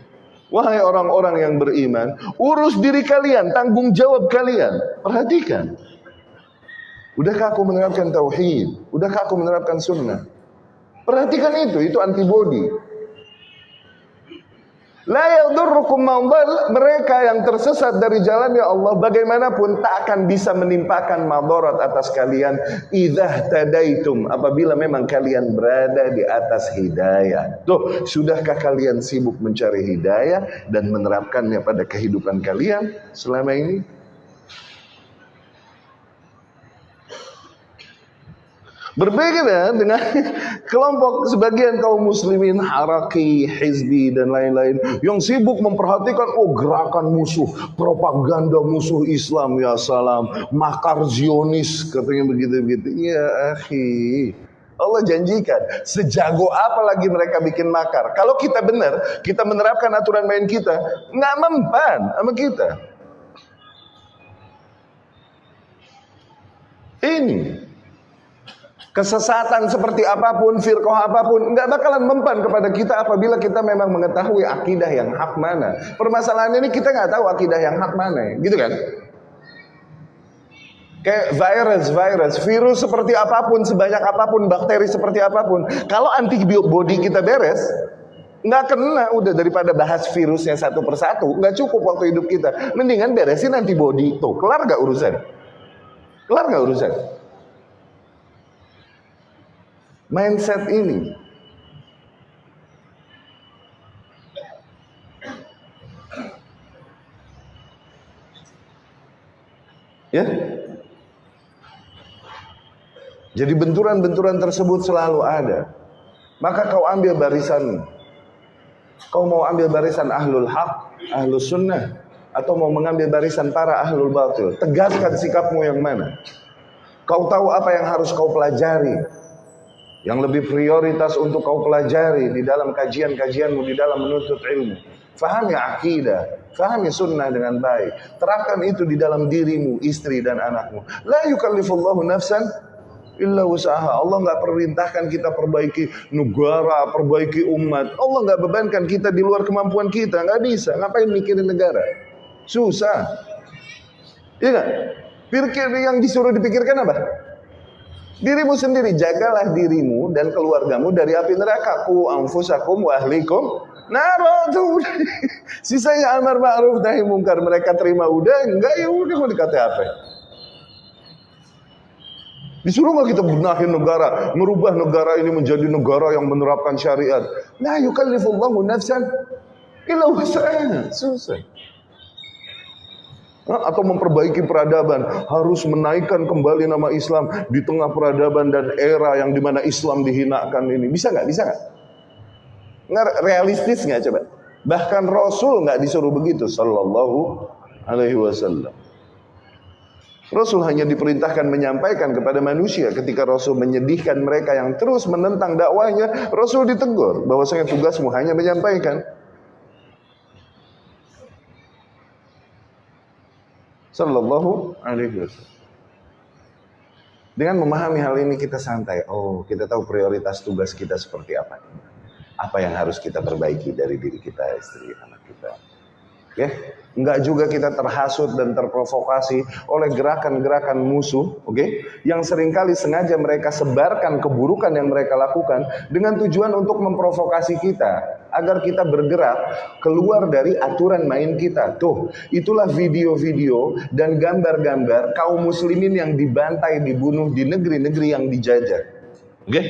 Wahai orang-orang yang beriman, urus diri kalian, tanggung jawab kalian. Perhatikan. Udahkah aku menerapkan tauhid? Udahkah aku menerapkan sunnah? Perhatikan itu, itu antibodi. La yadurrukum mereka yang tersesat dari jalan ya Allah bagaimanapun tak akan bisa menimpakan madarat atas kalian idza tadaitum apabila memang kalian berada di atas hidayah. Tuh, sudahkah kalian sibuk mencari hidayah dan menerapkannya pada kehidupan kalian selama ini? Berbeda dengan [LAUGHS] kelompok sebagian kaum muslimin haraki, hizbi dan lain-lain yang sibuk memperhatikan oh gerakan musuh, propaganda musuh Islam ya salam, makar Zionis katanya begitu-begitu. Ya akhi, Allah janjikan sejago apa lagi mereka bikin makar. Kalau kita benar, kita menerapkan aturan main kita, nggak mempan sama kita. Ini Kesesatan seperti apa pun, firqah apa pun, nggak bakalan mempan kepada kita apabila kita memang mengetahui akidah yang hak mana. Permasalahan ini kita nggak tahu akidah yang hak mana, gitu kan? Kayak virus, virus, virus seperti apa pun, sebanyak apa pun, bakteri seperti apa pun. Kalau antibody kita beres, nggak kena udah daripada bahas virusnya satu persatu, nggak cukup waktu hidup kita. Mendingan beresin antibody tuh, kelar nggak urusan? Kelar nggak urusan? Mindset ini. Ya. Jadi benturan-benturan tersebut selalu ada. Maka kau ambil barisan. Kau mau ambil barisan ahlul haq, ahlul sunnah. Atau mau mengambil barisan para ahlul batil. Tegaskan sikapmu yang mana. Kau tahu apa yang harus kau pelajari yang lebih prioritas untuk kau pelajari di dalam kajian-kajianmu di dalam menuntut ilmu. Fahami akidah, fahami sunnah dengan baik. Terapkan itu di dalam dirimu, istri dan anakmu. La yukallifullahu nafsan illa usaha. Allah nggak perintahkan kita perbaiki negara, perbaiki umat. Allah nggak bebankan kita di luar kemampuan kita, nggak bisa. Ngapain mikirin negara? Susah. Iya? Pikir yang disuruh dipikirkan apa? Dirimu sendiri, jagalah dirimu dan keluargamu dari api neraka. Ku anfusakum wa ahlikum naratu. [LAUGHS] Sisanya amar ma'ruf nahi mungkar mereka terima udah enggak ya udah mau dikata apa? Disuruh nggak kita benahin negara, merubah negara ini menjadi negara yang menerapkan syariat. Nah, yukallifullahu nafsan illa wus'aha. Susah atau memperbaiki peradaban. Harus menaikkan kembali nama Islam di tengah peradaban dan era yang di mana Islam dihinakan ini. Bisa nggak? Bisa nggak? Nggak realistis nggak coba? Bahkan Rasul nggak disuruh begitu. Sallallahu Alaihi Wasallam. Rasul hanya diperintahkan menyampaikan kepada manusia ketika Rasul menyedihkan mereka yang terus menentang dakwahnya. Rasul ditegur bahwasanya tugasmu hanya menyampaikan Sallallahu alaihi wasallam. Dengan memahami hal ini kita santai. Oh, kita tahu prioritas tugas kita seperti apa. Apa yang harus kita perbaiki dari diri kita, istri, anak kita. Okay? enggak juga kita terhasut dan terprovokasi oleh gerakan-gerakan musuh, oke? Okay? Yang sering kali sengaja mereka sebarkan keburukan yang mereka lakukan dengan tujuan untuk memprovokasi kita agar kita bergerak keluar dari aturan main kita. Tuh, itulah video-video dan gambar-gambar kaum muslimin yang dibantai, dibunuh di negeri-negeri yang dijajah. Oke? Okay?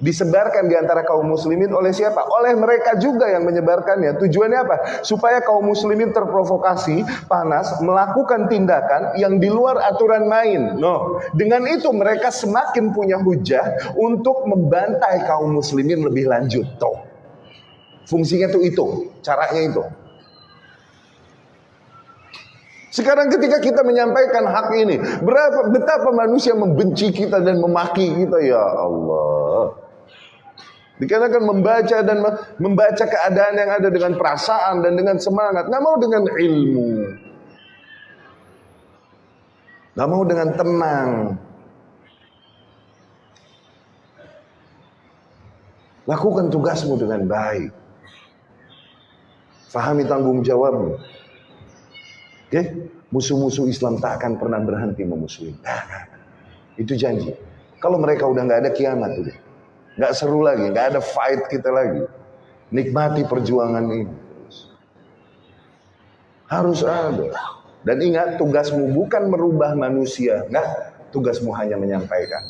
disebarkan di antara kaum muslimin oleh siapa? Oleh mereka juga yang menyebarkannya. Tujuannya apa? Supaya kaum muslimin terprovokasi, panas, melakukan tindakan yang di luar aturan main. No, dengan itu mereka semakin punya hujah untuk membantai kaum muslimin lebih lanjut. Tuh. Fungsinya tuh itu, caranya itu. Sekarang ketika kita menyampaikan hak ini, berapa betapa manusia membenci kita dan memaki kita ya Allah. Dikarenakan membaca dan membaca keadaan yang ada dengan perasaan dan dengan semangat, nggak mau dengan ilmu, nggak mau dengan tenang. Lakukan tugasmu dengan baik. Fahami tanggung jawabmu. Oke, musuh-musuh Islam tak akan pernah berhenti memusuhi. Nah, nah, itu janji. Kalau mereka udah nggak ada kiamat udah, nggak seru lagi, nggak ada fight kita lagi. Nikmati perjuangan ini. Harus ada. Dan ingat tugasmu bukan merubah manusia, nggak. Tugasmu hanya menyampaikan.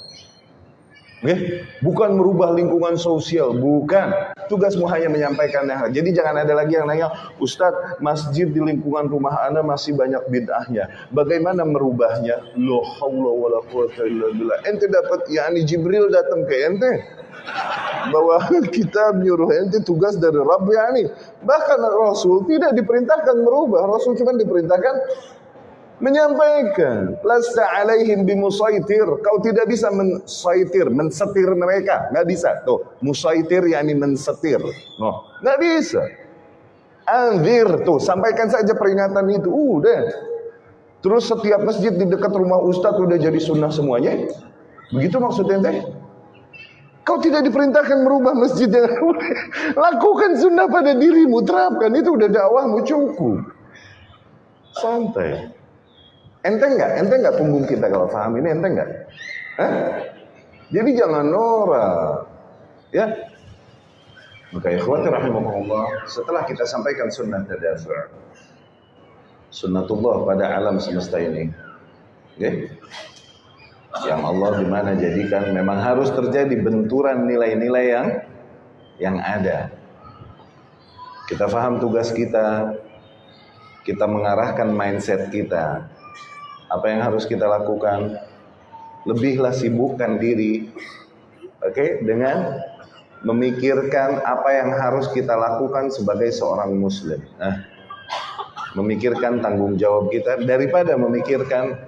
Okay? Bukan merubah lingkungan sosial, bukan. Tugasmu hanya menyampaikan yang Jadi jangan ada lagi yang nanya, Ustadz, masjid di lingkungan rumah Anda masih banyak bid'ahnya. Bagaimana merubahnya? Loh, Allah wa la quwata illa billah. Ente dapat, yakni Jibril datang ke ente. Bahwa [LAUGHS] kita menyuruh ente tugas dari Rabb yakni. Bahkan Rasul tidak diperintahkan merubah. Rasul cuma diperintahkan menyampaikan lasta alaihim bimusaitir. Kau tidak bisa mensaitir mensetir mereka. Nggak bisa. Tuh musaitir yakni mensetir. Oh nggak bisa. Anzir tuh sampaikan saja peringatan itu. Udah. Terus setiap masjid di dekat rumah ustadz udah jadi sunnah semuanya. Begitu maksudnya teh? Kau tidak diperintahkan merubah masjid yang [LAUGHS] lakukan sunnah pada dirimu. Terapkan. Itu udah dakwahmu cukup. Santai Enteng nggak? Enteng nggak punggung kita kalau paham ini enteng nggak? Jadi jangan norak, ya. Maka ikhwati rahimahullah, setelah kita sampaikan sunnah tadafur, sunnatullah pada alam semesta ini, ya, yang Allah di mana jadikan memang harus terjadi benturan nilai-nilai yang yang ada. Kita faham tugas kita, kita mengarahkan mindset kita, apa yang harus kita lakukan? Lebihlah sibukkan diri, oke, okay, dengan memikirkan apa yang harus kita lakukan sebagai seorang muslim. Nah, memikirkan tanggung jawab kita daripada memikirkan,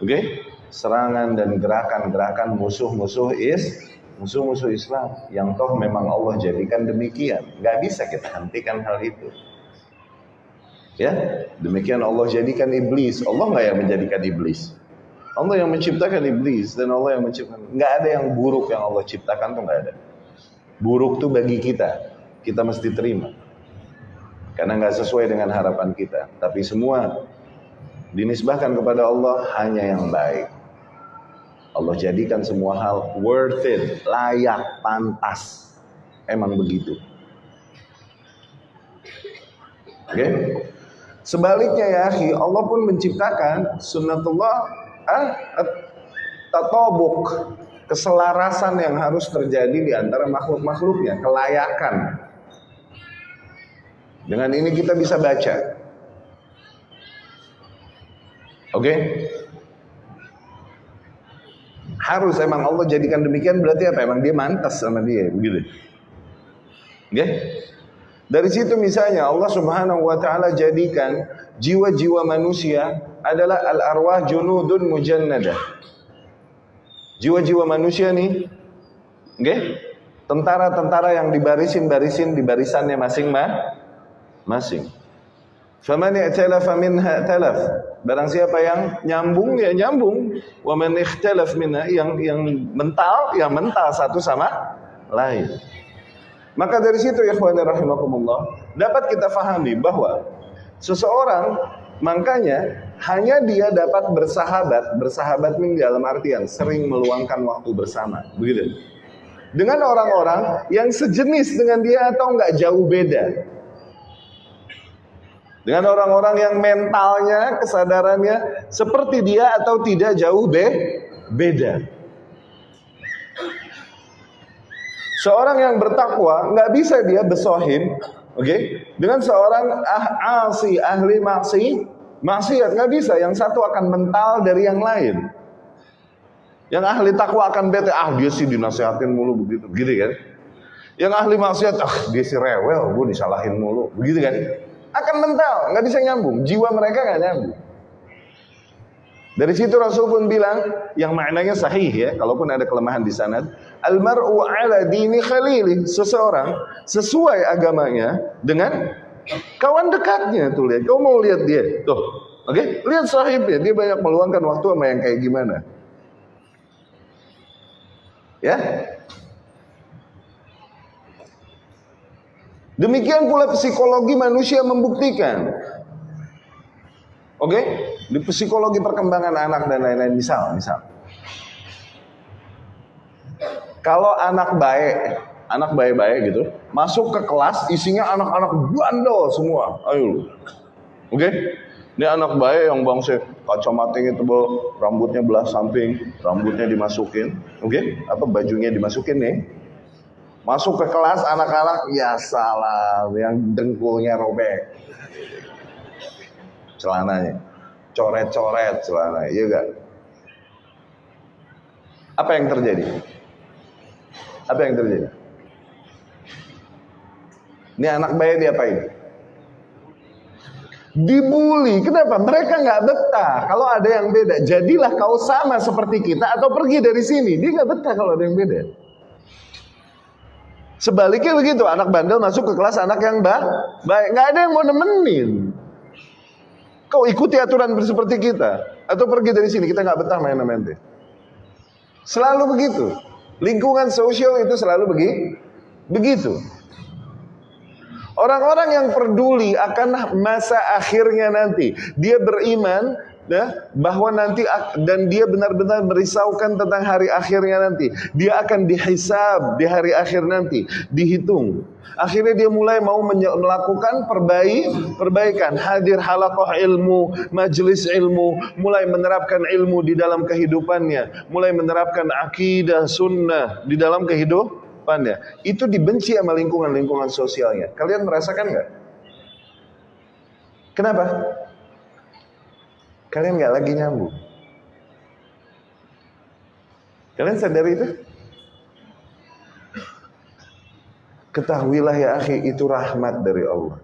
oke, okay, serangan dan gerakan-gerakan musuh-musuh is musuh-musuh Islam yang toh memang Allah jadikan demikian. Gak bisa kita hentikan hal itu. Ya, demikian Allah jadikan iblis. Allah nggak yang menjadikan iblis. Allah yang menciptakan iblis dan Allah yang menciptakan. Nggak ada yang buruk yang Allah ciptakan tuh nggak ada. Buruk tuh bagi kita. Kita mesti terima. Karena nggak sesuai dengan harapan kita. Tapi semua dinisbahkan kepada Allah hanya yang baik. Allah jadikan semua hal worth it, layak, pantas. Emang begitu. Oke? Okay? Sebaliknya ya akhi, Allah pun menciptakan sunnatullah ah, tatobuk, keselarasan yang harus terjadi di antara makhluk-makhluknya, kelayakan. Dengan ini kita bisa baca. Oke? Okay? Harus emang Allah jadikan demikian berarti apa? Emang dia mantas sama dia, begitu. Oke? Okay? Dari situ misalnya Allah Subhanahu wa taala jadikan jiwa-jiwa manusia adalah al-arwah junudun mujannadah. Jiwa-jiwa manusia nih, okay? tentara-tentara yang dibarisin-barisin di barisannya masing-masing. Faman i'talafa minha talaf. Barang siapa yang nyambung ya nyambung. Wa man ikhtalaf minha yang yang mental ya mental satu sama lain. Maka dari situ ya rahimakumullah dapat kita fahami bahwa seseorang makanya hanya dia dapat bersahabat, bersahabat ini dalam artian sering meluangkan waktu bersama, begitu. Dengan orang-orang yang sejenis dengan dia atau enggak jauh beda. Dengan orang-orang yang mentalnya, kesadarannya seperti dia atau tidak jauh be beda. Seorang yang bertakwa nggak bisa dia besohim, oke, okay? dengan seorang ah, asi ahli maksi maksiat nggak bisa. Yang satu akan mental dari yang lain. Yang ahli takwa akan bete, ah dia sih dinasehatin mulu begitu, gitu kan? Yang ahli maksiat, ah dia sih rewel, gue disalahin mulu, begitu kan? Akan mental, nggak bisa nyambung. Jiwa mereka nggak nyambung. Dari situ Rasul pun bilang yang maknanya sahih ya, kalaupun ada kelemahan di sanad, almar'u ala dini khalili, seseorang sesuai agamanya dengan kawan dekatnya tuh lihat. Kau mau lihat dia, tuh. Oke, okay? lihat sahibnya, dia banyak meluangkan waktu sama yang kayak gimana. Ya. Demikian pula psikologi manusia membuktikan. Oke? Okay? Di psikologi perkembangan anak dan lain-lain misal, misal. Kalau anak baik, anak baik-baik gitu, masuk ke kelas isinya anak-anak bandel semua. Ayo. Oke? Okay? Ini anak baik yang bangsa kacamatanya tebal, rambutnya belah samping, rambutnya dimasukin, oke? Okay? Apa bajunya dimasukin nih? Masuk ke kelas anak-anak, ya salah, yang dengkulnya robek. Celananya coret-coret celana, iya gak? Apa yang terjadi? Apa yang terjadi? Ini anak bayi diapain? Dibully. Kenapa? Mereka nggak betah. Kalau ada yang beda, jadilah kau sama seperti kita atau pergi dari sini. Dia nggak betah kalau ada yang beda. Sebaliknya begitu, anak bandel masuk ke kelas anak yang baik. Nggak ada yang mau nemenin. Kau ikuti aturan seperti kita atau pergi dari sini kita nggak betah main sama ente. Selalu begitu. Lingkungan sosial itu selalu begi, begitu. Orang-orang yang peduli akan masa akhirnya nanti, dia beriman ya, bahwa nanti dan dia benar-benar merisaukan tentang hari akhirnya nanti. Dia akan dihisab di hari akhir nanti, dihitung. Akhirnya dia mulai mau melakukan perbaik, perbaikan, hadir halakoh ilmu, majelis ilmu, mulai menerapkan ilmu di dalam kehidupannya, mulai menerapkan akidah sunnah di dalam kehidupannya. Itu dibenci sama lingkungan-lingkungan sosialnya. Kalian merasakan nggak? Kenapa? Kalian nggak lagi nyambung. Kalian sadar itu? Ketahuilah ya akhi, itu rahmat dari Allah.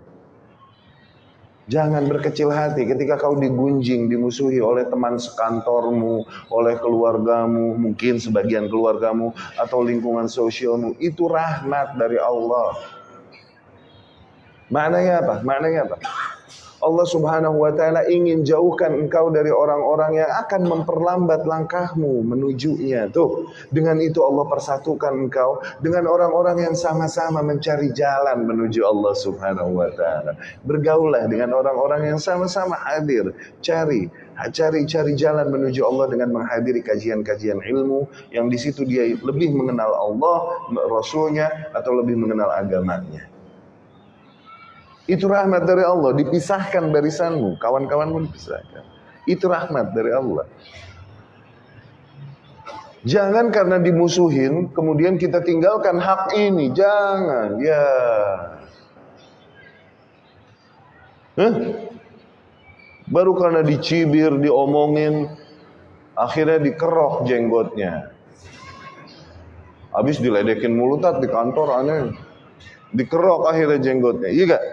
Jangan berkecil hati ketika kau digunjing, dimusuhi oleh teman sekantormu, oleh keluargamu, mungkin sebagian keluargamu, atau lingkungan sosialmu. Itu rahmat dari Allah. Maknanya apa? Maknanya apa? Allah Subhanahu wa taala ingin jauhkan engkau dari orang-orang yang akan memperlambat langkahmu menujunya. Tuh, dengan itu Allah persatukan engkau dengan orang-orang yang sama-sama mencari jalan menuju Allah Subhanahu wa taala. Bergaullah dengan orang-orang yang sama-sama hadir, cari cari cari jalan menuju Allah dengan menghadiri kajian-kajian ilmu yang di situ dia lebih mengenal Allah, Rasulnya atau lebih mengenal agamanya. Itu rahmat dari Allah. Dipisahkan barisanmu. Kawan-kawan pun dipisahkan. Itu rahmat dari Allah. Jangan karena dimusuhin, kemudian kita tinggalkan hak ini. Jangan. Ya. Huh? Baru karena dicibir, diomongin, akhirnya dikerok jenggotnya. Habis diledekin mulutat di kantor aneh. Dikerok akhirnya jenggotnya. Iya gak?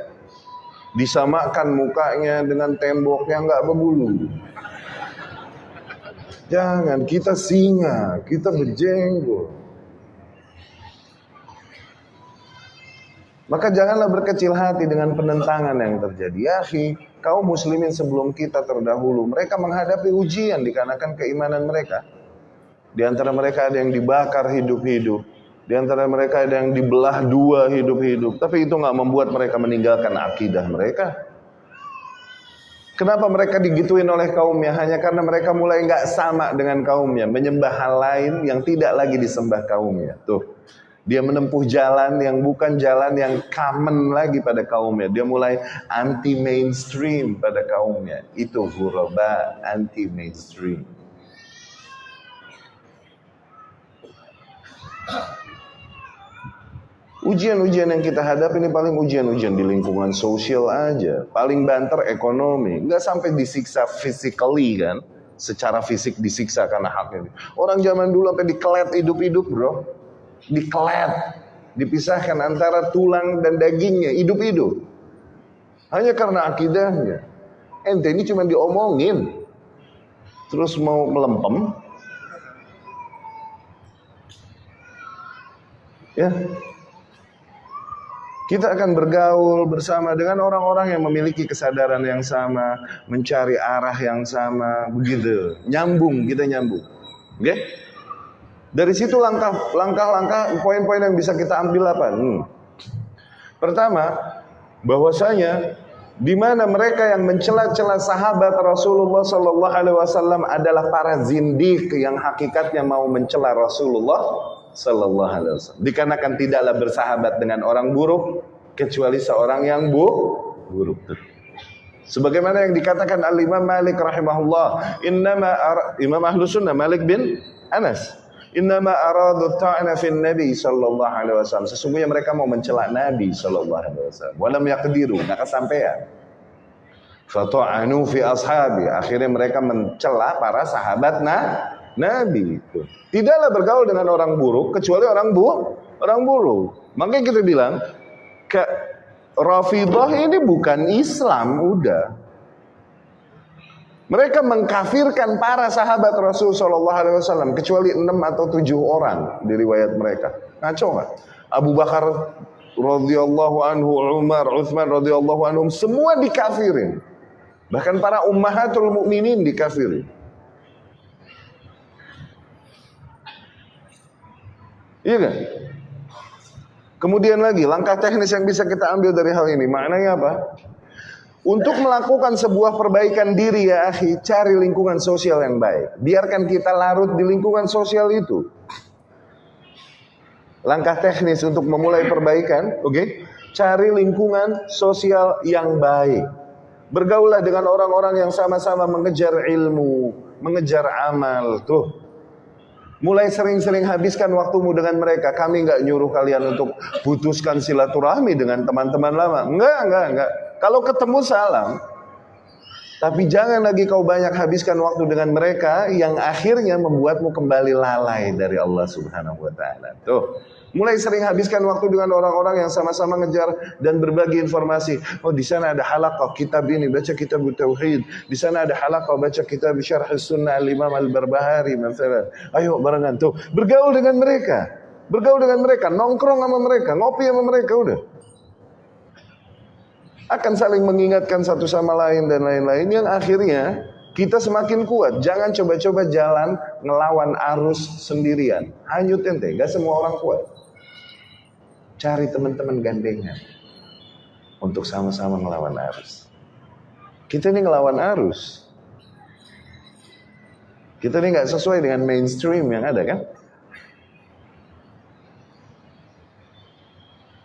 Disamakan mukanya dengan tembok yang nggak berbulu. Jangan kita singa, kita berjenggot. Maka janganlah berkecil hati dengan penentangan yang terjadi. Ya, kaum muslimin sebelum kita terdahulu, mereka menghadapi ujian dikarenakan keimanan mereka. Di antara mereka ada yang dibakar hidup-hidup. Di antara mereka ada yang dibelah dua hidup-hidup. Tapi itu nggak membuat mereka meninggalkan akidah mereka. Kenapa mereka digituin oleh kaumnya? Hanya karena mereka mulai nggak sama dengan kaumnya. Menyembah hal lain yang tidak lagi disembah kaumnya. Tuh. Dia menempuh jalan yang bukan jalan yang common lagi pada kaumnya. Dia mulai anti mainstream pada kaumnya. Itu huraba anti mainstream. Ujian-ujian yang kita hadapi ini paling ujian-ujian di lingkungan sosial aja. Paling banter ekonomi. Nggak sampai disiksa physically kan. Secara fisik disiksa karena haknya. Orang zaman dulu sampai dikelet hidup-hidup bro. Dikelet. Dipisahkan antara tulang dan dagingnya. Hidup-hidup. Hanya karena akidahnya. Ente ini cuma diomongin. Terus mau melempem. Ya, kita akan bergaul bersama dengan orang-orang yang memiliki kesadaran yang sama, mencari arah yang sama, begitu. Nyambung, kita nyambung. Oke? Dari situ langkah langkah poin-poin yang bisa kita ambil apa? Hmm. Pertama, bahwasanya di mana mereka yang mencela-cela sahabat Rasulullah Sallallahu Alaihi Wasallam adalah para zindik yang hakikatnya mau mencela Rasulullah Sallallahu Alaihi Wasallam. Dikarenakan tidaklah bersahabat dengan orang buruk kecuali seorang yang bu buruk. Sebagaimana yang dikatakan Al Imam Malik rahimahullah, innama Imam Ahlus Sunnah Malik bin Anas, innama aradu ta'na fin Nabi sallallahu alaihi wasallam. Sesungguhnya mereka mau mencela Nabi sallallahu alaihi wasallam. Walam yaqdiru, enggak kesampaian. Fata'anu fi ashabi. Akhirnya mereka mencela para sahabat nah, Nabi itu. Tidaklah bergaul dengan orang buruk kecuali orang bu orang buruk. Makanya kita bilang ke Rafidah ini bukan Islam udah. Mereka mengkafirkan para sahabat Rasul Shallallahu Alaihi Wasallam kecuali enam atau tujuh orang di riwayat mereka. Ngaco nggak? Abu Bakar radhiyallahu anhu, Umar, Uthman radhiyallahu anhum semua dikafirin. Bahkan para ummahatul mukminin dikafirin. Iya kan? Kemudian lagi, langkah teknis yang bisa kita ambil dari hal ini, maknanya apa? Untuk melakukan sebuah perbaikan diri ya akhi, cari lingkungan sosial yang baik. Biarkan kita larut di lingkungan sosial itu. Langkah teknis untuk memulai perbaikan, oke? Okay? Cari lingkungan sosial yang baik. Bergaulah dengan orang-orang yang sama-sama mengejar ilmu, mengejar amal. Tuh, Mulai sering-sering habiskan waktumu dengan mereka. Kami nggak nyuruh kalian untuk putuskan silaturahmi dengan teman-teman lama. Enggak, enggak, enggak. Kalau ketemu salam. Tapi jangan lagi kau banyak habiskan waktu dengan mereka yang akhirnya membuatmu kembali lalai dari Allah Subhanahu wa taala. Tuh. Mulai sering habiskan waktu dengan orang-orang yang sama-sama ngejar dan berbagi informasi. Oh, di sana ada halaqah kitab ini, baca kitab tauhid. Di sana ada halaqah baca kitab syarh sunnah al-Imam al-Barbahari misalnya. Ayo barengan tuh, bergaul dengan mereka. Bergaul dengan mereka, nongkrong sama mereka, ngopi sama mereka udah. Akan saling mengingatkan satu sama lain dan lain-lain yang akhirnya kita semakin kuat. Jangan coba-coba jalan ngelawan arus sendirian. Hanyut ente, gak semua orang kuat. Cari teman-teman gandengan untuk sama-sama melawan arus. Kita ini ngelawan arus. Kita ini nggak sesuai dengan mainstream yang ada kan?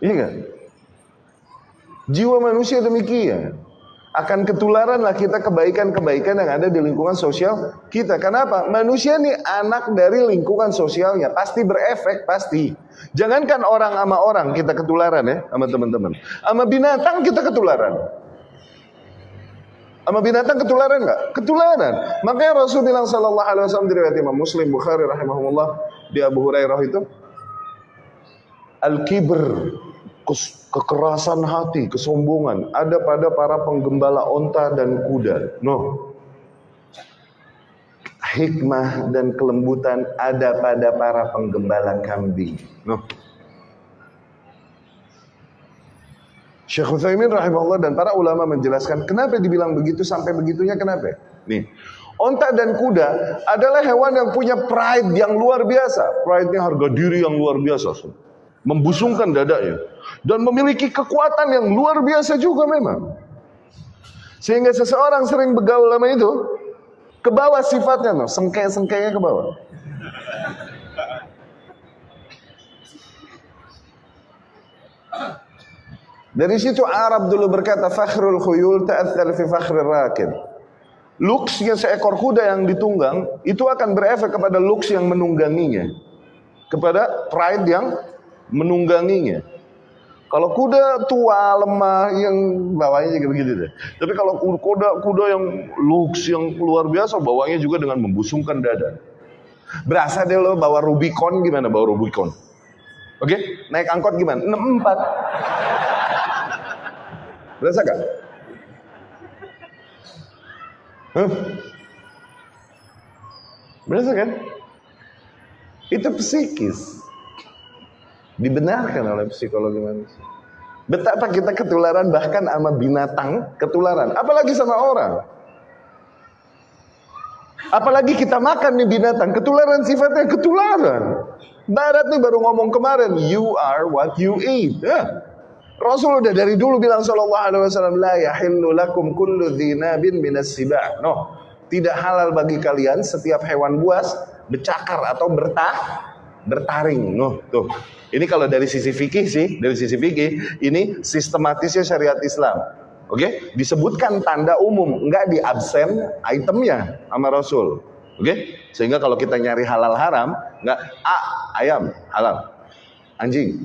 Iya kan? Jiwa manusia demikian akan ketularan lah kita kebaikan-kebaikan yang ada di lingkungan sosial kita. Kenapa? Manusia ini anak dari lingkungan sosialnya, pasti berefek, pasti. Jangankan orang sama orang kita ketularan ya, sama teman-teman. Sama binatang kita ketularan. Sama binatang ketularan nggak? Ketularan. Makanya Rasul bilang Sallallahu Alaihi Wasallam di riwayat Imam Muslim Bukhari rahimahumullah di Abu Hurairah itu, al-kibr kekerasan hati, kesombongan ada pada para penggembala onta dan kuda. No. Hikmah dan kelembutan ada pada para penggembala kambing. No. Syekh Utsaimin rahimahullah dan para ulama menjelaskan kenapa dibilang begitu sampai begitunya kenapa? Nih, onta dan kuda adalah hewan yang punya pride yang luar biasa. Pride-nya harga diri yang luar biasa membusungkan dadanya dan memiliki kekuatan yang luar biasa juga memang. Sehingga seseorang sering begaul sama itu ke bawah sifatnya no, sengke-sengkenya ke bawah. Dari situ Arab dulu berkata fakhrul khuyul ta'athal fi fakhrir rakib. Luksnya seekor kuda yang ditunggang itu akan berefek kepada luks yang menungganginya. Kepada pride yang menungganginya. Kalau kuda tua, lemah, yang bawahnya juga begitu deh. Tapi kalau kuda kuda yang lux, yang luar biasa, bawahnya juga dengan membusungkan dada. Berasa deh lo bawa Rubicon gimana bawa Rubicon? Oke, okay? naik angkot gimana? 64. Berasa gak? Huh? Berasa kan? Itu psikis. Dibenarkan oleh psikologi manusia. Betapa kita ketularan bahkan sama binatang ketularan. Apalagi sama orang. Apalagi kita makan nih binatang. Ketularan sifatnya ketularan. Barat nih baru ngomong kemarin. You are what you eat. Ya. Rasul udah dari dulu bilang sallallahu alaihi wasallam la yahillu lakum kullu dhinabin minas siba'. No. Tidak halal bagi kalian setiap hewan buas bercakar atau bertah bertaring. Nuh, tuh. Ini kalau dari sisi fikih sih, dari sisi fikih, ini sistematisnya syariat Islam. Oke, okay? disebutkan tanda umum, enggak di absen itemnya sama Rasul. Oke, okay? sehingga kalau kita nyari halal haram, enggak a ayam halal, anjing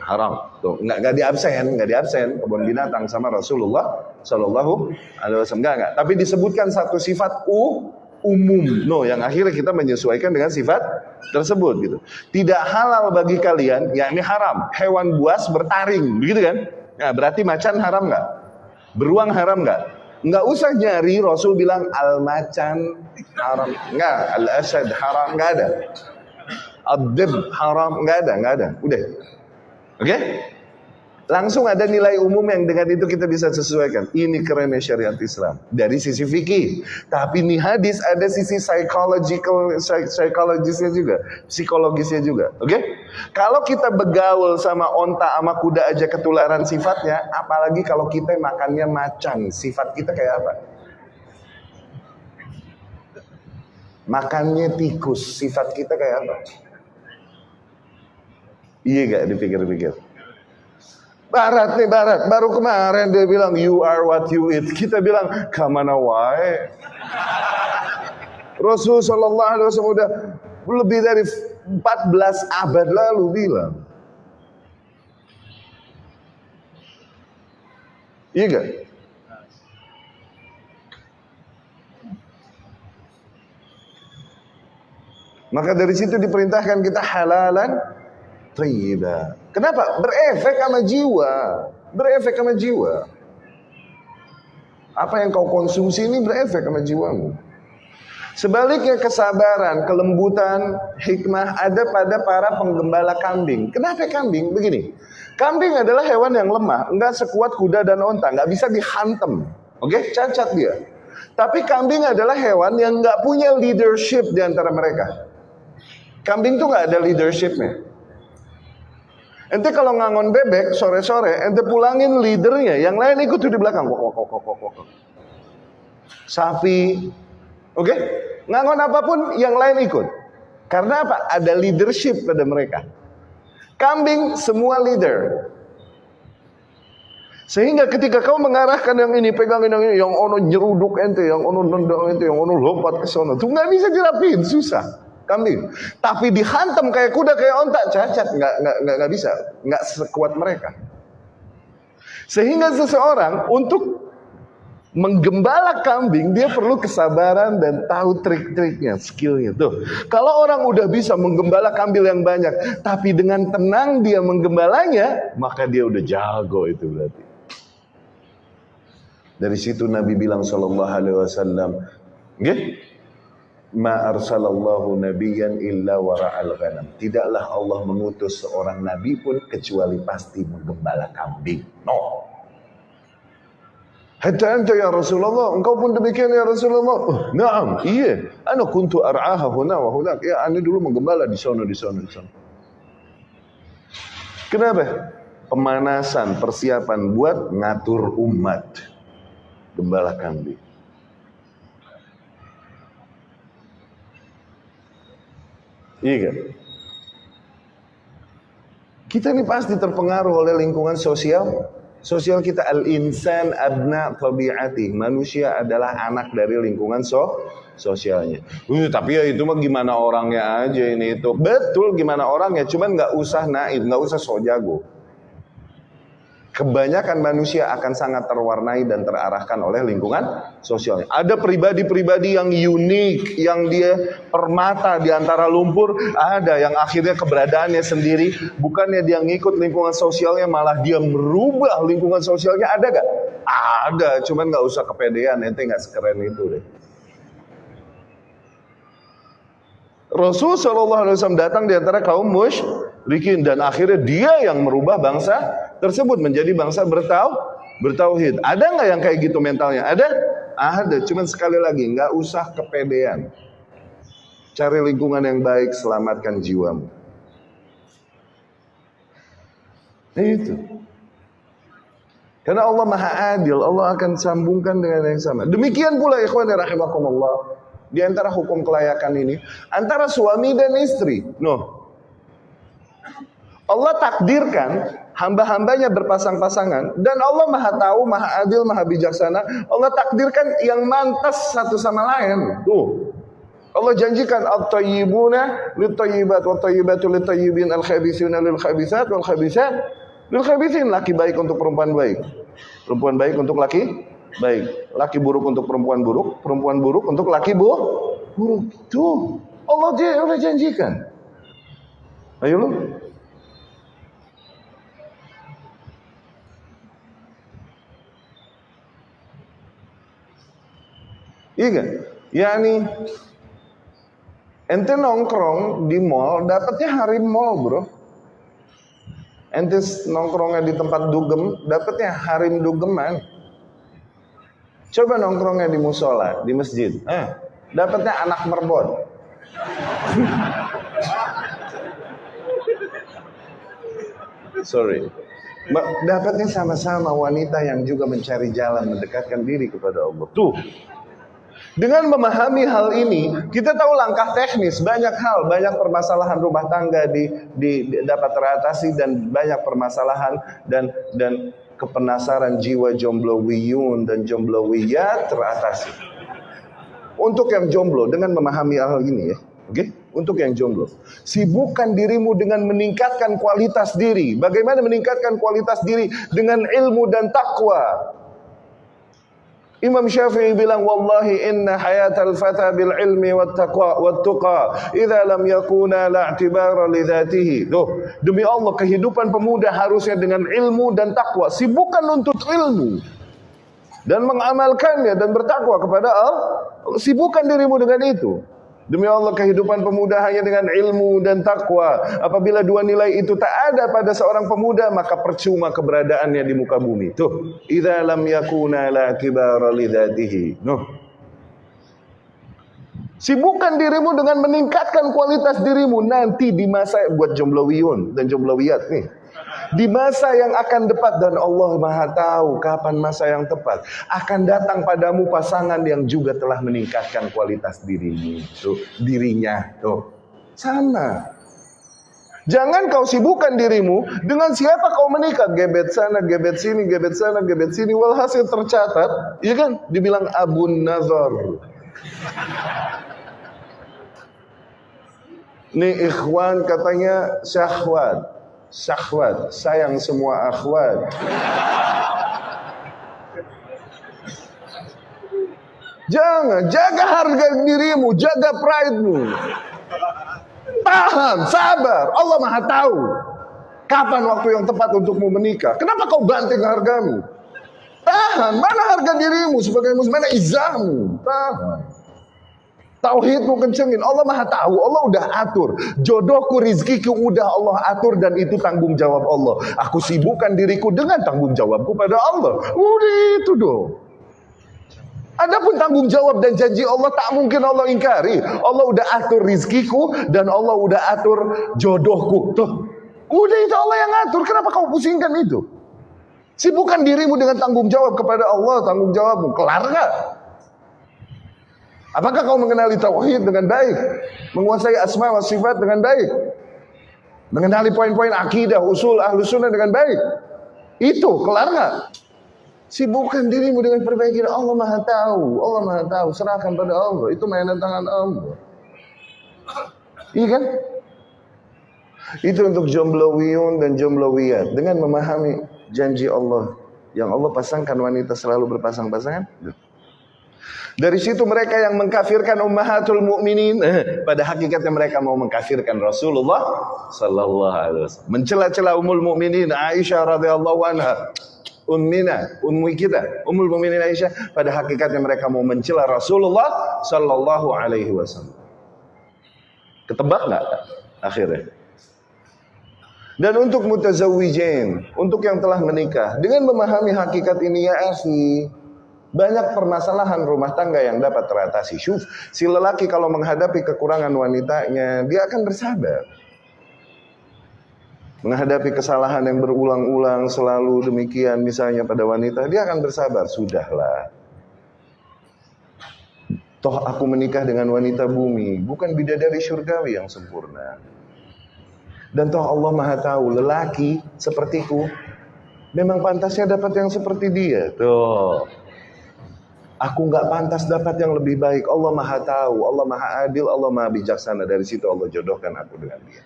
haram, tuh enggak enggak di absen, enggak di absen kebun binatang sama Rasulullah Shallallahu Alaihi Wasallam enggak enggak. Tapi disebutkan satu sifat u umum. No, yang akhirnya kita menyesuaikan dengan sifat tersebut gitu. Tidak halal bagi kalian, ya ini haram. Hewan buas bertaring, begitu kan? Nah, berarti macan haram nggak? Beruang haram nggak? Nggak usah nyari Rasul bilang al macan haram, nggak al asad haram nggak ada. Abdib haram nggak ada, nggak ada. Udah, oke? Okay? Langsung ada nilai umum yang dengan itu kita bisa sesuaikan. Ini kerennya syariat Islam. Dari sisi fikih. Tapi ini hadis ada sisi psychological, psikologisnya juga. Psikologisnya juga. Oke? Okay? Kalau kita begaul sama onta sama kuda aja ketularan sifatnya. Apalagi kalau kita makannya macan. Sifat kita kayak apa? Makannya tikus. Sifat kita kayak apa? Iya gak dipikir-pikir? Barat nih barat, baru kemarin dia bilang you are what you eat. Kita bilang kamana wae. Rasul Shallallahu Alaihi Wasallam udah lebih dari 14 abad lalu bilang. Iya gak? Maka dari situ diperintahkan kita halalan tayyiba. Kenapa? Berefek sama jiwa. Berefek sama jiwa. Apa yang kau konsumsi ini berefek sama jiwamu. Sebaliknya kesabaran, kelembutan, hikmah ada pada para penggembala kambing. Kenapa kambing? Begini, kambing adalah hewan yang lemah, enggak sekuat kuda dan onta, enggak bisa dihantem. Oke, okay? cacat dia. Tapi kambing adalah hewan yang enggak punya leadership di antara mereka. Kambing tuh enggak ada leadershipnya. Ente kalau ngangon bebek sore-sore, ente pulangin leadernya, yang lain ikut di belakang. Wok, wok, wok, wok, wok. Sapi, oke? Okay? Ngangon apa pun, yang lain ikut. Karena apa? Ada leadership pada mereka. Kambing semua leader. Sehingga ketika kau mengarahkan yang ini, pegangin yang ini, yang ono nyeruduk ente, yang ono nendang ente, yang ono lompat ke sana, tuh nggak bisa dirapiin, susah kambing. Tapi dihantam kayak kuda kayak ontak cacat nggak nggak nggak bisa nggak sekuat mereka. Sehingga seseorang untuk menggembala kambing dia perlu kesabaran dan tahu trik-triknya, skillnya tuh. Kalau orang udah bisa menggembala kambing yang banyak, tapi dengan tenang dia menggembalanya, maka dia udah jago itu berarti. Dari situ Nabi bilang Shallallahu Alaihi Wasallam, ma arsalallahu nabiyyan illa wara'al ghanam. Tidaklah Allah mengutus seorang nabi pun kecuali pasti menggembala kambing. No. Hatta anta ya Rasulullah, engkau pun demikian ya Rasulullah. Oh, naam, iya. Ana kuntu ar'aha huna wa hunak. Ya, ana dulu menggembala di sana, di sana, di sana. Kenapa? Pemanasan, persiapan buat ngatur umat. Gembala kambing. Iya kan? Kita ini pasti terpengaruh oleh lingkungan sosial. Sosial kita al-insan abna tabi'ati. Manusia adalah anak dari lingkungan so sosialnya. Uh, tapi ya itu mah gimana orangnya aja ini itu. Betul gimana orangnya, cuman nggak usah naib, nggak usah so jago. Kebanyakan manusia akan sangat terwarnai dan terarahkan oleh lingkungan sosialnya. Ada pribadi-pribadi yang unik, yang dia permata di antara lumpur, ada yang akhirnya keberadaannya sendiri, bukannya dia ngikut lingkungan sosialnya, malah dia merubah lingkungan sosialnya, ada gak? Ada, cuman gak usah kepedean, ente gak sekeren itu deh. Rasul Shallallahu Alaihi Wasallam datang di antara kaum musyrikin dan akhirnya dia yang merubah bangsa tersebut menjadi bangsa bertau bertauhid. Ada nggak yang kayak gitu mentalnya? Ada? Ada. Cuman sekali lagi nggak usah kepedean. Cari lingkungan yang baik, selamatkan jiwamu. Itu. Karena Allah Maha Adil, Allah akan sambungkan dengan yang sama. Demikian pula ikhwan rahimakumullah di antara hukum kelayakan ini antara suami dan istri. No. Allah takdirkan hamba-hambanya berpasang-pasangan dan Allah Maha tahu, Maha adil, Maha bijaksana. Allah takdirkan yang mantas satu sama lain. Tuh. Allah janjikan at-tayyibuna lit-tayyibat wa tayyibatu lit-tayyibin al-khabithuna lil-khabithat wal-khabithat lil-khabithin. Laki baik untuk perempuan baik. Perempuan baik untuk laki baik. Laki buruk untuk perempuan buruk, perempuan buruk untuk laki bu buruk. Tuh, Allah dia udah janjikan. Ayo lu. Iya kan? Yani ente nongkrong di mall dapatnya hari mall, Bro. Ente nongkrongnya di tempat dugem, dapatnya harim dugeman. Coba nongkrongnya di musola, di masjid. Eh, dapatnya anak merbon. Sorry. Dapatnya sama-sama wanita yang juga mencari jalan mendekatkan diri kepada Allah. Tuh. Dengan memahami hal ini, kita tahu langkah teknis, banyak hal, banyak permasalahan rumah tangga di, di, di dapat teratasi dan banyak permasalahan dan dan kepenasaran jiwa jomblo wiyun dan jomblo wiyat teratasi. Untuk yang jomblo dengan memahami hal ini ya, oke? Okay? Untuk yang jomblo, sibukkan dirimu dengan meningkatkan kualitas diri. Bagaimana meningkatkan kualitas diri dengan ilmu dan takwa? Imam Syafi'i bilang wallahi inna hayatal fata bil ilmi wat taqwa wat tuqa idza lam yakuna la i'tibara li dhatihi. Tuh, demi Allah kehidupan pemuda harusnya dengan ilmu dan takwa. Sibukkan untuk ilmu dan mengamalkannya dan bertakwa kepada Allah. Sibukkan dirimu dengan itu. Demi Allah kehidupan pemuda hanya dengan ilmu dan takwa. Apabila dua nilai itu tak ada pada seorang pemuda, maka percuma keberadaannya di muka bumi. Tuh, idza lam yakuna la kibara. Sibukkan dirimu dengan meningkatkan kualitas dirimu nanti di masa buat jomblowiyun dan jomblowiyat nih. Di masa yang akan dekat dan Allah Maha tahu kapan masa yang tepat akan datang padamu pasangan yang juga telah meningkatkan kualitas dirimu, tuh, dirinya, tuh. Sana. Jangan kau sibukkan dirimu dengan siapa kau menikah, gebet sana, gebet sini, gebet sana, gebet sini. Walhasil tercatat, iya kan? Dibilang Abu Nazar. Nih ikhwan katanya syahwat syahwat, sayang semua akhwat. Jangan, jaga harga dirimu, jaga pride-mu. Tahan, sabar. Allah Maha tahu kapan waktu yang tepat untukmu menikah. Kenapa kau banting hargamu? Tahan, mana harga dirimu sebagai muslim, mana izahmu? Tahan. Tauhidmu kencengin. Allah maha tahu. Allah udah atur. Jodohku, rizkiku udah Allah atur. Dan itu tanggung jawab Allah. Aku sibukkan diriku dengan tanggung jawabku pada Allah. Udah itu dong. Adapun tanggung jawab dan janji Allah tak mungkin Allah ingkari. Allah udah atur rizkiku dan Allah udah atur jodohku. Tuh. Udah itu Allah yang atur. Kenapa kau pusingkan itu? Sibukkan dirimu dengan tanggung jawab kepada Allah. Tanggung jawabmu. Kelar gak? Apakah kau mengenali tauhid dengan baik? Menguasai asma wa sifat dengan baik? Mengenali poin-poin akidah, usul, ahlu sunnah dengan baik? Itu, kelar nggak? Sibukkan dirimu dengan perbaiki. Allah maha tahu. Allah maha tahu. Serahkan pada Allah. Itu mainan tangan Allah. Iya kan? Itu untuk jomblowiyun dan jomblowiyat. Dengan memahami janji Allah yang Allah pasangkan wanita selalu berpasang-pasangan? Dari situ mereka yang mengkafirkan ummahatul mukminin, eh, pada hakikatnya mereka mau mengkafirkan Rasulullah sallallahu alaihi wasallam. Mencela-cela ummul mukminin Aisyah radhiyallahu anha. Ummina, ummi kita, ummul mukminin Aisyah, pada hakikatnya mereka mau mencela Rasulullah sallallahu alaihi wasallam. Ketebak nggak akhirnya? Dan untuk mutazawijin, untuk yang telah menikah, dengan memahami hakikat ini ya akhi, banyak permasalahan rumah tangga yang dapat teratasi. Syuf, si lelaki kalau menghadapi kekurangan wanitanya, dia akan bersabar. Menghadapi kesalahan yang berulang-ulang selalu demikian misalnya pada wanita, dia akan bersabar. Sudahlah. Toh aku menikah dengan wanita bumi, bukan bidadari syurgawi yang sempurna. Dan toh Allah Maha tahu lelaki sepertiku memang pantasnya dapat yang seperti dia. Tuh. Aku nggak pantas dapat yang lebih baik. Allah maha tahu, Allah maha adil, Allah maha bijaksana. Dari situ Allah jodohkan aku dengan dia.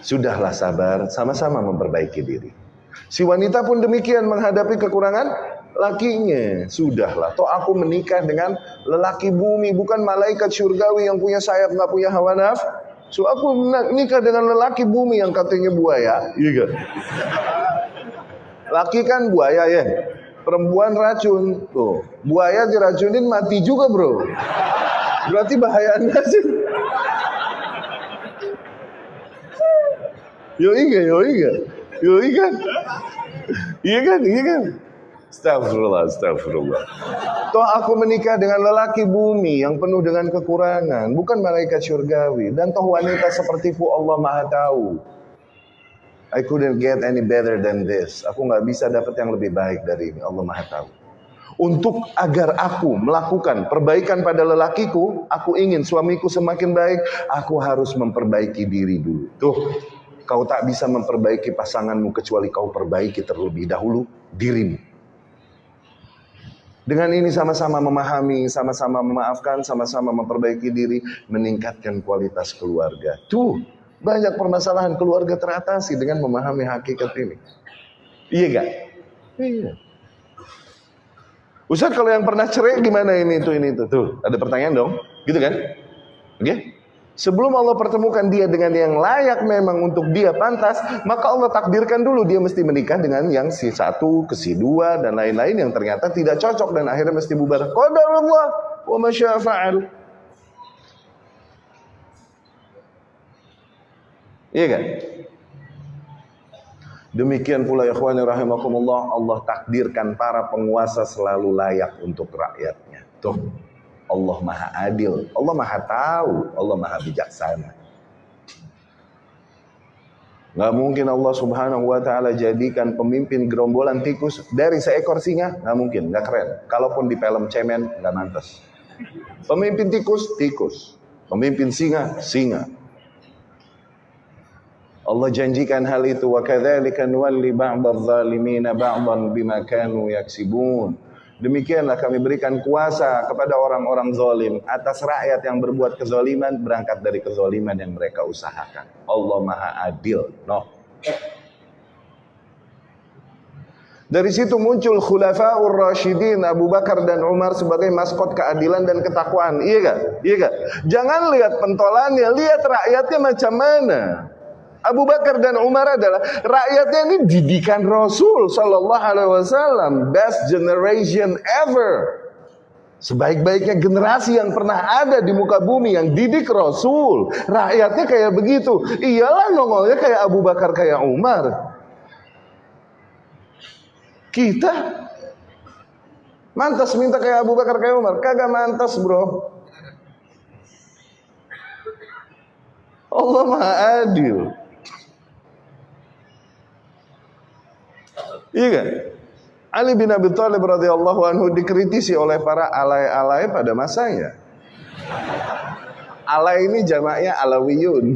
Sudahlah sabar, sama-sama memperbaiki diri. Si wanita pun demikian menghadapi kekurangan lakinya. Sudahlah, toh aku menikah dengan lelaki bumi, bukan malaikat surgawi yang punya sayap, nggak punya hawa naf. So aku nikah dengan lelaki bumi yang katanya buaya. Iya Laki kan buaya ya. Perempuan racun. Tuh, buaya diracunin mati juga, Bro. Berarti bahayanya sih. Yo iya, yo iya. Yo iya kan? Iya kan? Iya kan? Astagfirullah, astagfirullah. Toh aku menikah dengan lelaki bumi yang penuh dengan kekurangan, bukan malaikat syurgawi. Dan toh wanita seperti fu Allah Maha tahu. I couldn't get any better than this. Aku nggak bisa dapat yang lebih baik dari ini. Allah Maha tahu. Untuk agar aku melakukan perbaikan pada lelakiku, aku ingin suamiku semakin baik, aku harus memperbaiki diri dulu. Tuh, kau tak bisa memperbaiki pasanganmu kecuali kau perbaiki terlebih dahulu dirimu. Dengan ini sama-sama memahami, sama-sama memaafkan, sama-sama memperbaiki diri, meningkatkan kualitas keluarga. Tuh, banyak permasalahan keluarga teratasi dengan memahami hakikat ini. Iya gak? Iya. Ustaz kalau yang pernah cerai gimana ini itu ini itu tuh ada pertanyaan dong, gitu kan? Oke? Okay? Sebelum Allah pertemukan dia dengan yang layak memang untuk dia pantas, maka Allah takdirkan dulu dia mesti menikah dengan yang si satu, ke si dua dan lain-lain yang ternyata tidak cocok dan akhirnya mesti bubar. Qadarullah wa masyafa'al. Iya kan? Demikian pula ikhwani rahimakumullah Allah takdirkan para penguasa selalu layak untuk rakyatnya. Tuh. Allah Maha Adil, Allah Maha tahu, Allah Maha bijaksana. Gak mungkin Allah Subhanahu wa taala jadikan pemimpin gerombolan tikus dari seekor singa, gak mungkin, gak keren. Kalaupun di film cemen gak mantas. Pemimpin tikus, tikus. Pemimpin singa, singa. Allah janjikan hal itu wa kadzalika nuwalli ba'dadh dhalimin ba'dhan bima kanu yaksibun. Demikianlah kami berikan kuasa kepada orang-orang zalim atas rakyat yang berbuat kezaliman berangkat dari kezaliman yang mereka usahakan. Allah Maha Adil. No. Dari situ muncul khulafaur rasyidin Abu Bakar dan Umar sebagai maskot keadilan dan ketakwaan. Iya gak? Iya gak? Jangan lihat pentolannya, lihat rakyatnya macam mana. Abu Bakar dan Umar adalah rakyatnya ini didikan Rasul Sallallahu Alaihi Wasallam, best generation ever. Sebaik-baiknya generasi yang pernah ada di muka bumi yang didik Rasul. Rakyatnya kayak begitu. Iyalah nongolnya kayak Abu Bakar, kayak Umar. Kita mantas minta kayak Abu Bakar, kayak Umar. Kagak mantas bro. Allah Maha Adil. Iya kan? Ali bin Abi Thalib radhiyallahu anhu dikritisi oleh para alay-alay pada masanya. Alay ini jamaknya alawiyun.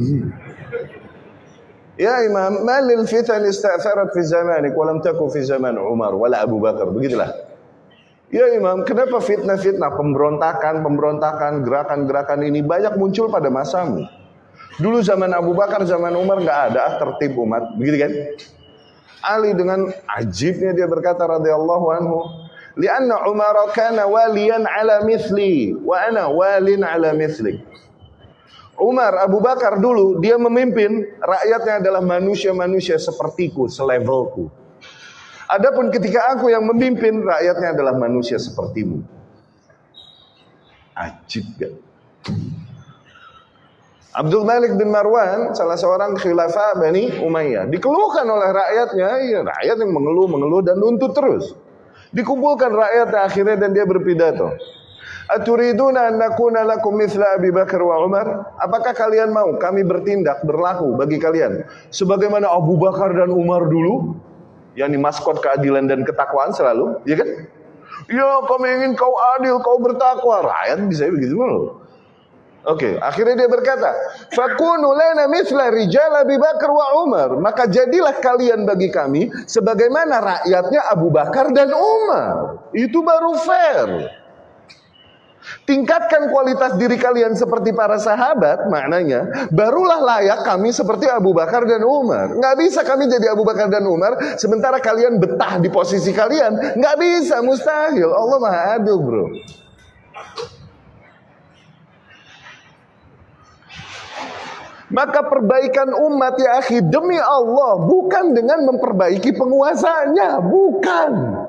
Ya Imam, malil fitan ista'tharat fi zamanik wa lam taku fi zaman Umar wala Abu Bakar. Begitulah. Ya Imam, kenapa fitnah-fitnah, pemberontakan, pemberontakan, gerakan-gerakan ini banyak muncul pada masamu? Dulu zaman Abu Bakar, zaman Umar nggak ada tertib umat, begitu kan? Ali dengan ajibnya dia berkata radhiyallahu anhu, "Lianna Umar kana waliyan ala mithli wa ana walin ala mithli." Umar Abu Bakar dulu dia memimpin rakyatnya adalah manusia-manusia sepertiku, selevelku. Adapun ketika aku yang memimpin rakyatnya adalah manusia sepertimu. Ajib gak? Abdul Malik bin Marwan, salah seorang khilafah Bani Umayyah, dikeluhkan oleh rakyatnya, ya, rakyat yang mengeluh, mengeluh dan nuntut terus. Dikumpulkan rakyat akhirnya dan dia berpidato. Aturiduna an nakuna lakum mithla Abi Bakar wa Umar? Apakah kalian mau kami bertindak berlaku bagi kalian sebagaimana Abu Bakar dan Umar dulu? Yang maskot keadilan dan ketakwaan selalu, ya kan? Ya, kami ingin kau adil, kau bertakwa. Rakyat bisa begitu loh. Oke, okay. akhirnya dia berkata, "Fakunu lana mithla rijal Abi Bakar wa Umar." Maka jadilah kalian bagi kami sebagaimana rakyatnya Abu Bakar dan Umar. Itu baru fair. Tingkatkan kualitas diri kalian seperti para sahabat, maknanya barulah layak kami seperti Abu Bakar dan Umar. Nggak bisa kami jadi Abu Bakar dan Umar sementara kalian betah di posisi kalian. Nggak bisa, mustahil. Allah maha adil, bro. Maka perbaikan umat ya akhi demi Allah bukan dengan memperbaiki penguasanya, bukan.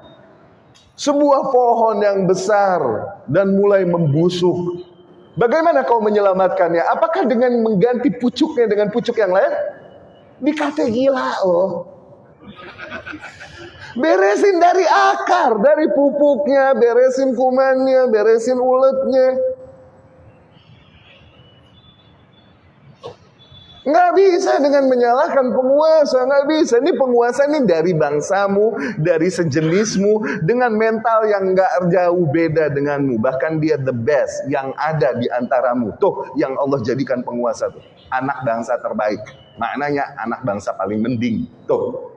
Sebuah pohon yang besar dan mulai membusuk. Bagaimana kau menyelamatkannya? Apakah dengan mengganti pucuknya dengan pucuk yang lain? Dikata gila loh. Beresin dari akar, dari pupuknya, beresin kumannya, beresin uletnya. Nggak bisa dengan menyalahkan penguasa, nggak bisa. Ini penguasa ini dari bangsamu, dari sejenismu, dengan mental yang nggak jauh beda denganmu. Bahkan dia the best yang ada di antaramu. Tuh yang Allah jadikan penguasa tuh. Anak bangsa terbaik. Maknanya anak bangsa paling mending. Tuh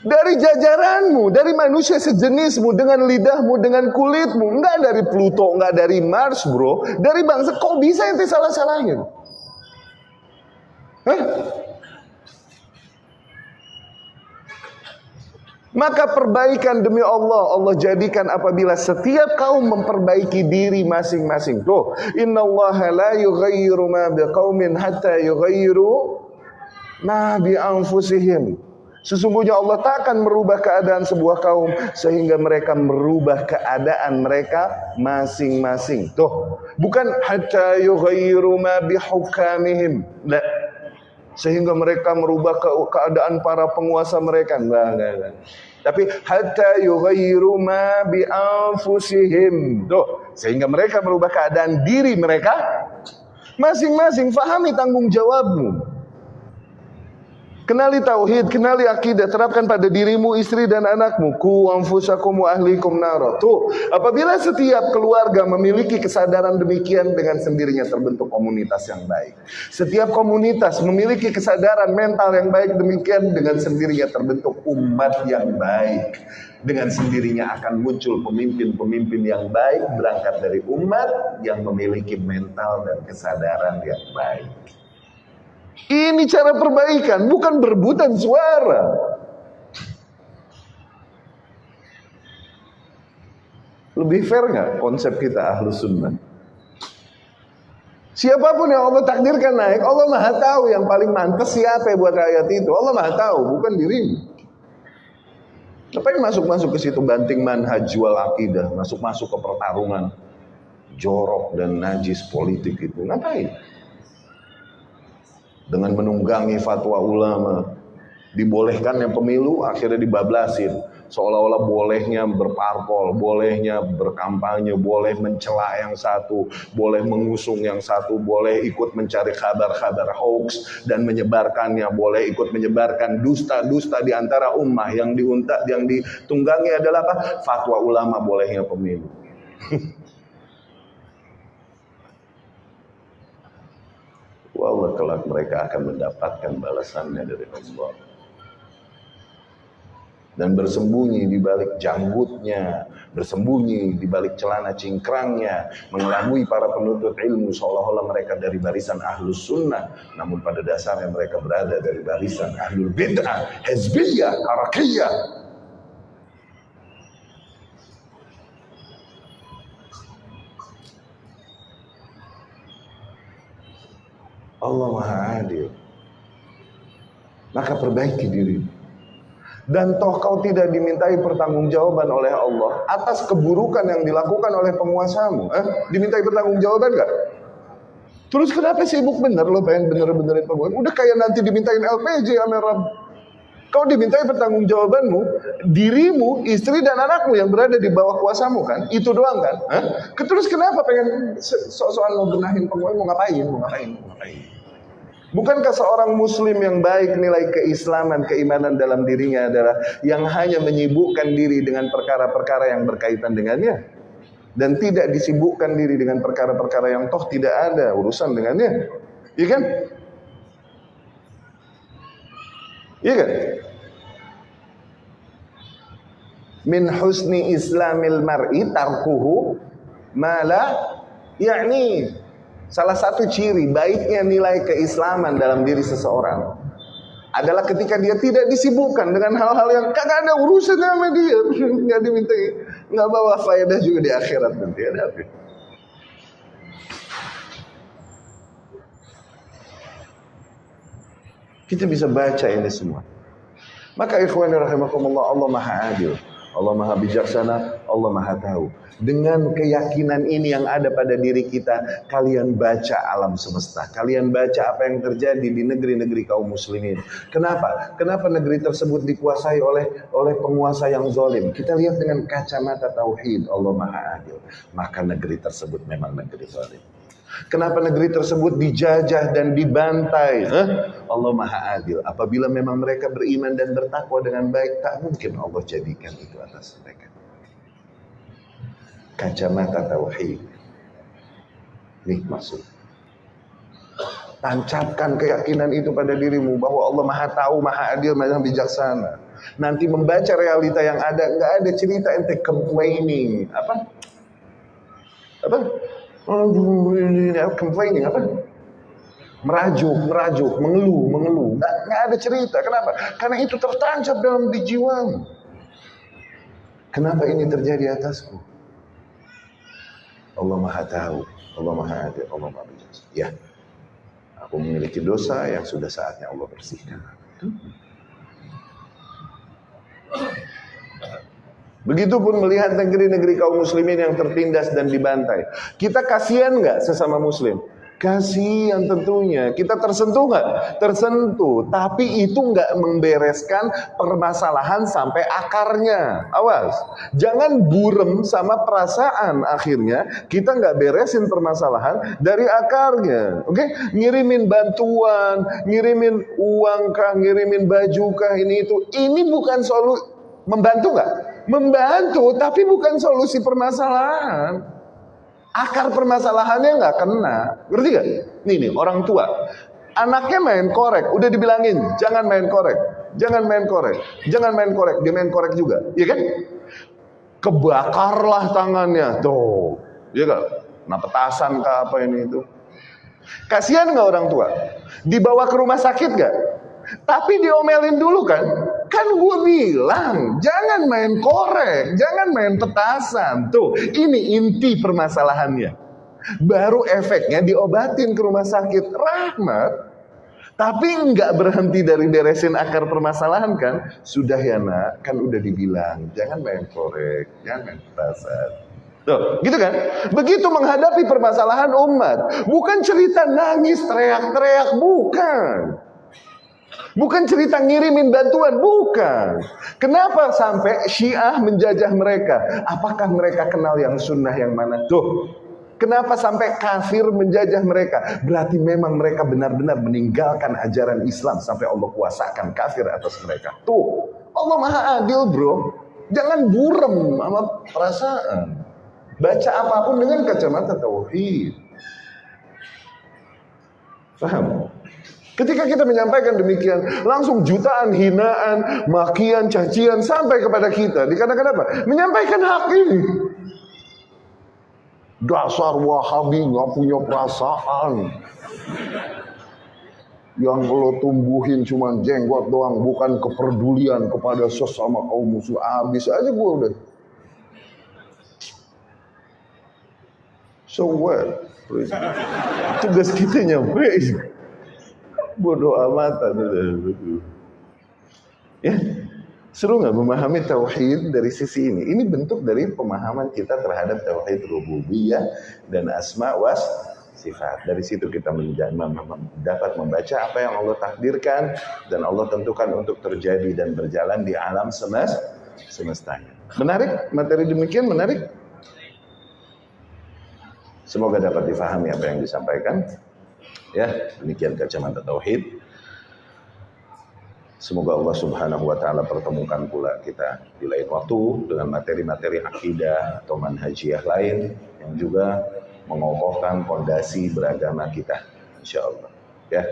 Dari jajaranmu, dari manusia sejenismu, dengan lidahmu, dengan kulitmu. Enggak dari Pluto, enggak dari Mars bro. Dari bangsa, kok bisa ente salah-salahin? Hah? Maka perbaikan demi Allah Allah jadikan apabila setiap kaum memperbaiki diri masing-masing. Tuh, inna Allah la yughayyiru ma biqaumin hatta yughayyiru ma bi anfusihim. Sesungguhnya Allah tak akan merubah keadaan sebuah kaum sehingga mereka merubah keadaan mereka masing-masing. Tuh, bukan hatta yughayyiru ma bihukamihim. Nah, sehingga mereka merubah ke keadaan para penguasa mereka. Enggak, enggak, enggak. Tapi hatta yughayyiru ma bi anfusihim. Tuh, sehingga mereka merubah keadaan diri mereka masing-masing. Fahami tanggung jawabmu. Kenali tauhid, kenali akidah, terapkan pada dirimu, istri dan anakmu. Ku anfusakum wa ahlikum naro. Tuh, apabila setiap keluarga memiliki kesadaran demikian dengan sendirinya terbentuk komunitas yang baik. Setiap komunitas memiliki kesadaran mental yang baik demikian dengan sendirinya terbentuk umat yang baik. Dengan sendirinya akan muncul pemimpin-pemimpin yang baik berangkat dari umat yang memiliki mental dan kesadaran yang baik. Ini cara perbaikan, bukan berebutan suara. Lebih fair nggak konsep kita ahlu sunnah? Siapa pun yang Allah takdirkan naik, Allah maha tahu yang paling mantas siapa buat rakyat itu. Allah maha tahu, bukan dirimu. Ngapain masuk-masuk ke situ banting manhaj jual akidah, masuk-masuk ke pertarungan jorok dan najis politik itu. Ngapain? Dengan menunggangi fatwa ulama. Dibolehkan yang pemilu akhirnya dibablasin. Seolah-olah bolehnya berparpol, bolehnya berkampanye, boleh mencela yang satu, boleh mengusung yang satu, boleh ikut mencari kabar-kabar hoax dan menyebarkannya, boleh ikut menyebarkan dusta-dusta di antara ummah yang diuntak yang ditunggangi adalah apa? Fatwa ulama bolehnya pemilu. [LAUGHS] Wallah kelak mereka akan mendapatkan balasannya dari Allah. dan bersembunyi di balik janggutnya, bersembunyi di balik celana cingkrangnya, mengelabui para penuntut ilmu seolah-olah mereka dari barisan ahlus sunnah, namun pada dasarnya mereka berada dari barisan ahlul bid'ah, hezbiyah, harakiyah. Allah Maha Adil. Maka perbaiki dirimu dan toh kau tidak dimintai pertanggungjawaban oleh Allah atas keburukan yang dilakukan oleh penguasamu. Eh, dimintai pertanggungjawaban gak? Terus kenapa sibuk bener lo pengen bener-benerin penguasa? Udah kayak nanti dimintain LPG sama Rab. Kau dimintai pertanggungjawabanmu, dirimu, istri dan anakmu yang berada di bawah kuasamu kan? Itu doang kan? Eh? Terus kenapa pengen sok-sokan lo benahin penguasa? Mau ngapain? Mau ngapain? Mau ngapain? Bukankah seorang muslim yang baik nilai keislaman, keimanan dalam dirinya adalah yang hanya menyibukkan diri dengan perkara-perkara yang berkaitan dengannya dan tidak disibukkan diri dengan perkara-perkara yang toh tidak ada urusan dengannya. Iya kan? Iya kan? Min husni islamil mar'i tarkuhu mala yakni Salah satu ciri baiknya nilai keislaman dalam diri seseorang adalah ketika dia tidak disibukkan dengan hal-hal yang kagak ada urusannya sama dia, [LAUGHS] nggak diminta, nggak bawa faedah juga di akhirat nanti ada Kita bisa baca ini semua. Maka ikhwan rahimakumullah Allah Maha Adil. Allah Maha Bijaksana, Allah Maha Tahu. Dengan keyakinan ini yang ada pada diri kita, kalian baca alam semesta. Kalian baca apa yang terjadi di negeri-negeri kaum muslimin. Kenapa? Kenapa negeri tersebut dikuasai oleh oleh penguasa yang zalim? Kita lihat dengan kacamata tauhid, Allah Maha Adil. Maka negeri tersebut memang negeri zalim. Kenapa negeri tersebut dijajah dan dibantai? Huh? Allah Maha Adil. Apabila memang mereka beriman dan bertakwa dengan baik, tak mungkin Allah jadikan itu atas mereka. Kacamata tauhid. Nih maksud. Tancapkan keyakinan itu pada dirimu bahwa Allah Maha Tahu, Maha Adil, Maha Bijaksana. Nanti membaca realita yang ada, nggak ada cerita ente complaining. Apa? Apa? Complaining apa? Merajuk, merajuk, mengeluh, mengeluh. Nggak, nggak ada cerita. Kenapa? Karena itu tertancap dalam di jiwamu. Kenapa ini terjadi atasku? Allah Maha Tahu, Allah Maha Adil, Allah Maha Bijaksana. Ya, aku memiliki dosa yang sudah saatnya Allah bersihkan. Begitupun melihat negeri-negeri kaum muslimin yang tertindas dan dibantai. Kita kasihan nggak sesama muslim? Kasihan tentunya. Kita tersentuh nggak? Tersentuh. Tapi itu nggak membereskan permasalahan sampai akarnya. Awas. Jangan burem sama perasaan akhirnya. Kita nggak beresin permasalahan dari akarnya. Oke? Okay? Ngirimin bantuan, ngirimin uang kah, ngirimin baju kah, ini itu. Ini bukan solusi. Membantu nggak? Membantu, tapi bukan solusi permasalahan. Akar permasalahannya nggak kena. Ngerti gak? Nih nih, orang tua. Anaknya main korek, udah dibilangin, jangan main korek. Jangan main korek. Jangan main korek, dia main korek juga. Iya kan? Kebakarlah tangannya. Tuh. Iya gak? Nah petasan kah apa ini itu. Kasihan nggak orang tua? Dibawa ke rumah sakit gak? Tapi diomelin dulu kan? Kan gue bilang, jangan main korek, jangan main petasan. Tuh, ini inti permasalahannya. Baru efeknya diobatin ke rumah sakit. Rahmat. Tapi nggak berhenti dari beresin akar permasalahan kan? Sudah ya nak, kan udah dibilang, jangan main korek, jangan main petasan. Tuh, gitu kan? Begitu menghadapi permasalahan umat. Bukan cerita nangis, teriak-teriak, bukan. Bukan cerita ngirimin bantuan, bukan. Kenapa sampai Syiah menjajah mereka? Apakah mereka kenal yang sunnah yang mana? Tuh, Kenapa sampai kafir menjajah mereka? Berarti memang mereka benar-benar meninggalkan ajaran Islam sampai Allah kuasakan kafir atas mereka. Tuh, Allah Maha Adil, Bro. Jangan burem sama perasaan. Baca apa pun dengan kacamata tauhid. Paham? Ketika kita menyampaikan demikian, langsung jutaan hinaan, makian, cacian sampai kepada kita. Dikarenakan apa? Menyampaikan hak ini. Dasar Wahabi nggak punya perasaan. Yang lo tumbuhin cuma jenggot doang, bukan kepedulian kepada sesama kaum musuh. Habis aja gue udah. So what? Tugas kita nyampe. Bodoh amatan. Ya, seru nggak memahami tauhid dari sisi ini? Ini bentuk dari pemahaman kita terhadap tauhid rububiyah dan asma was sifat. Dari situ kita dapat membaca apa yang Allah takdirkan dan Allah tentukan untuk terjadi dan berjalan di alam semesta semestanya. Menarik? Materi demikian menarik? Semoga dapat difahami apa yang disampaikan. Ya, demikian kacamata tauhid. Semoga Allah Subhanahu wa taala pertemukan pula kita di lain waktu dengan materi-materi akidah atau manhajiah lain yang juga mengokohkan fondasi beragama kita insyaallah. Ya.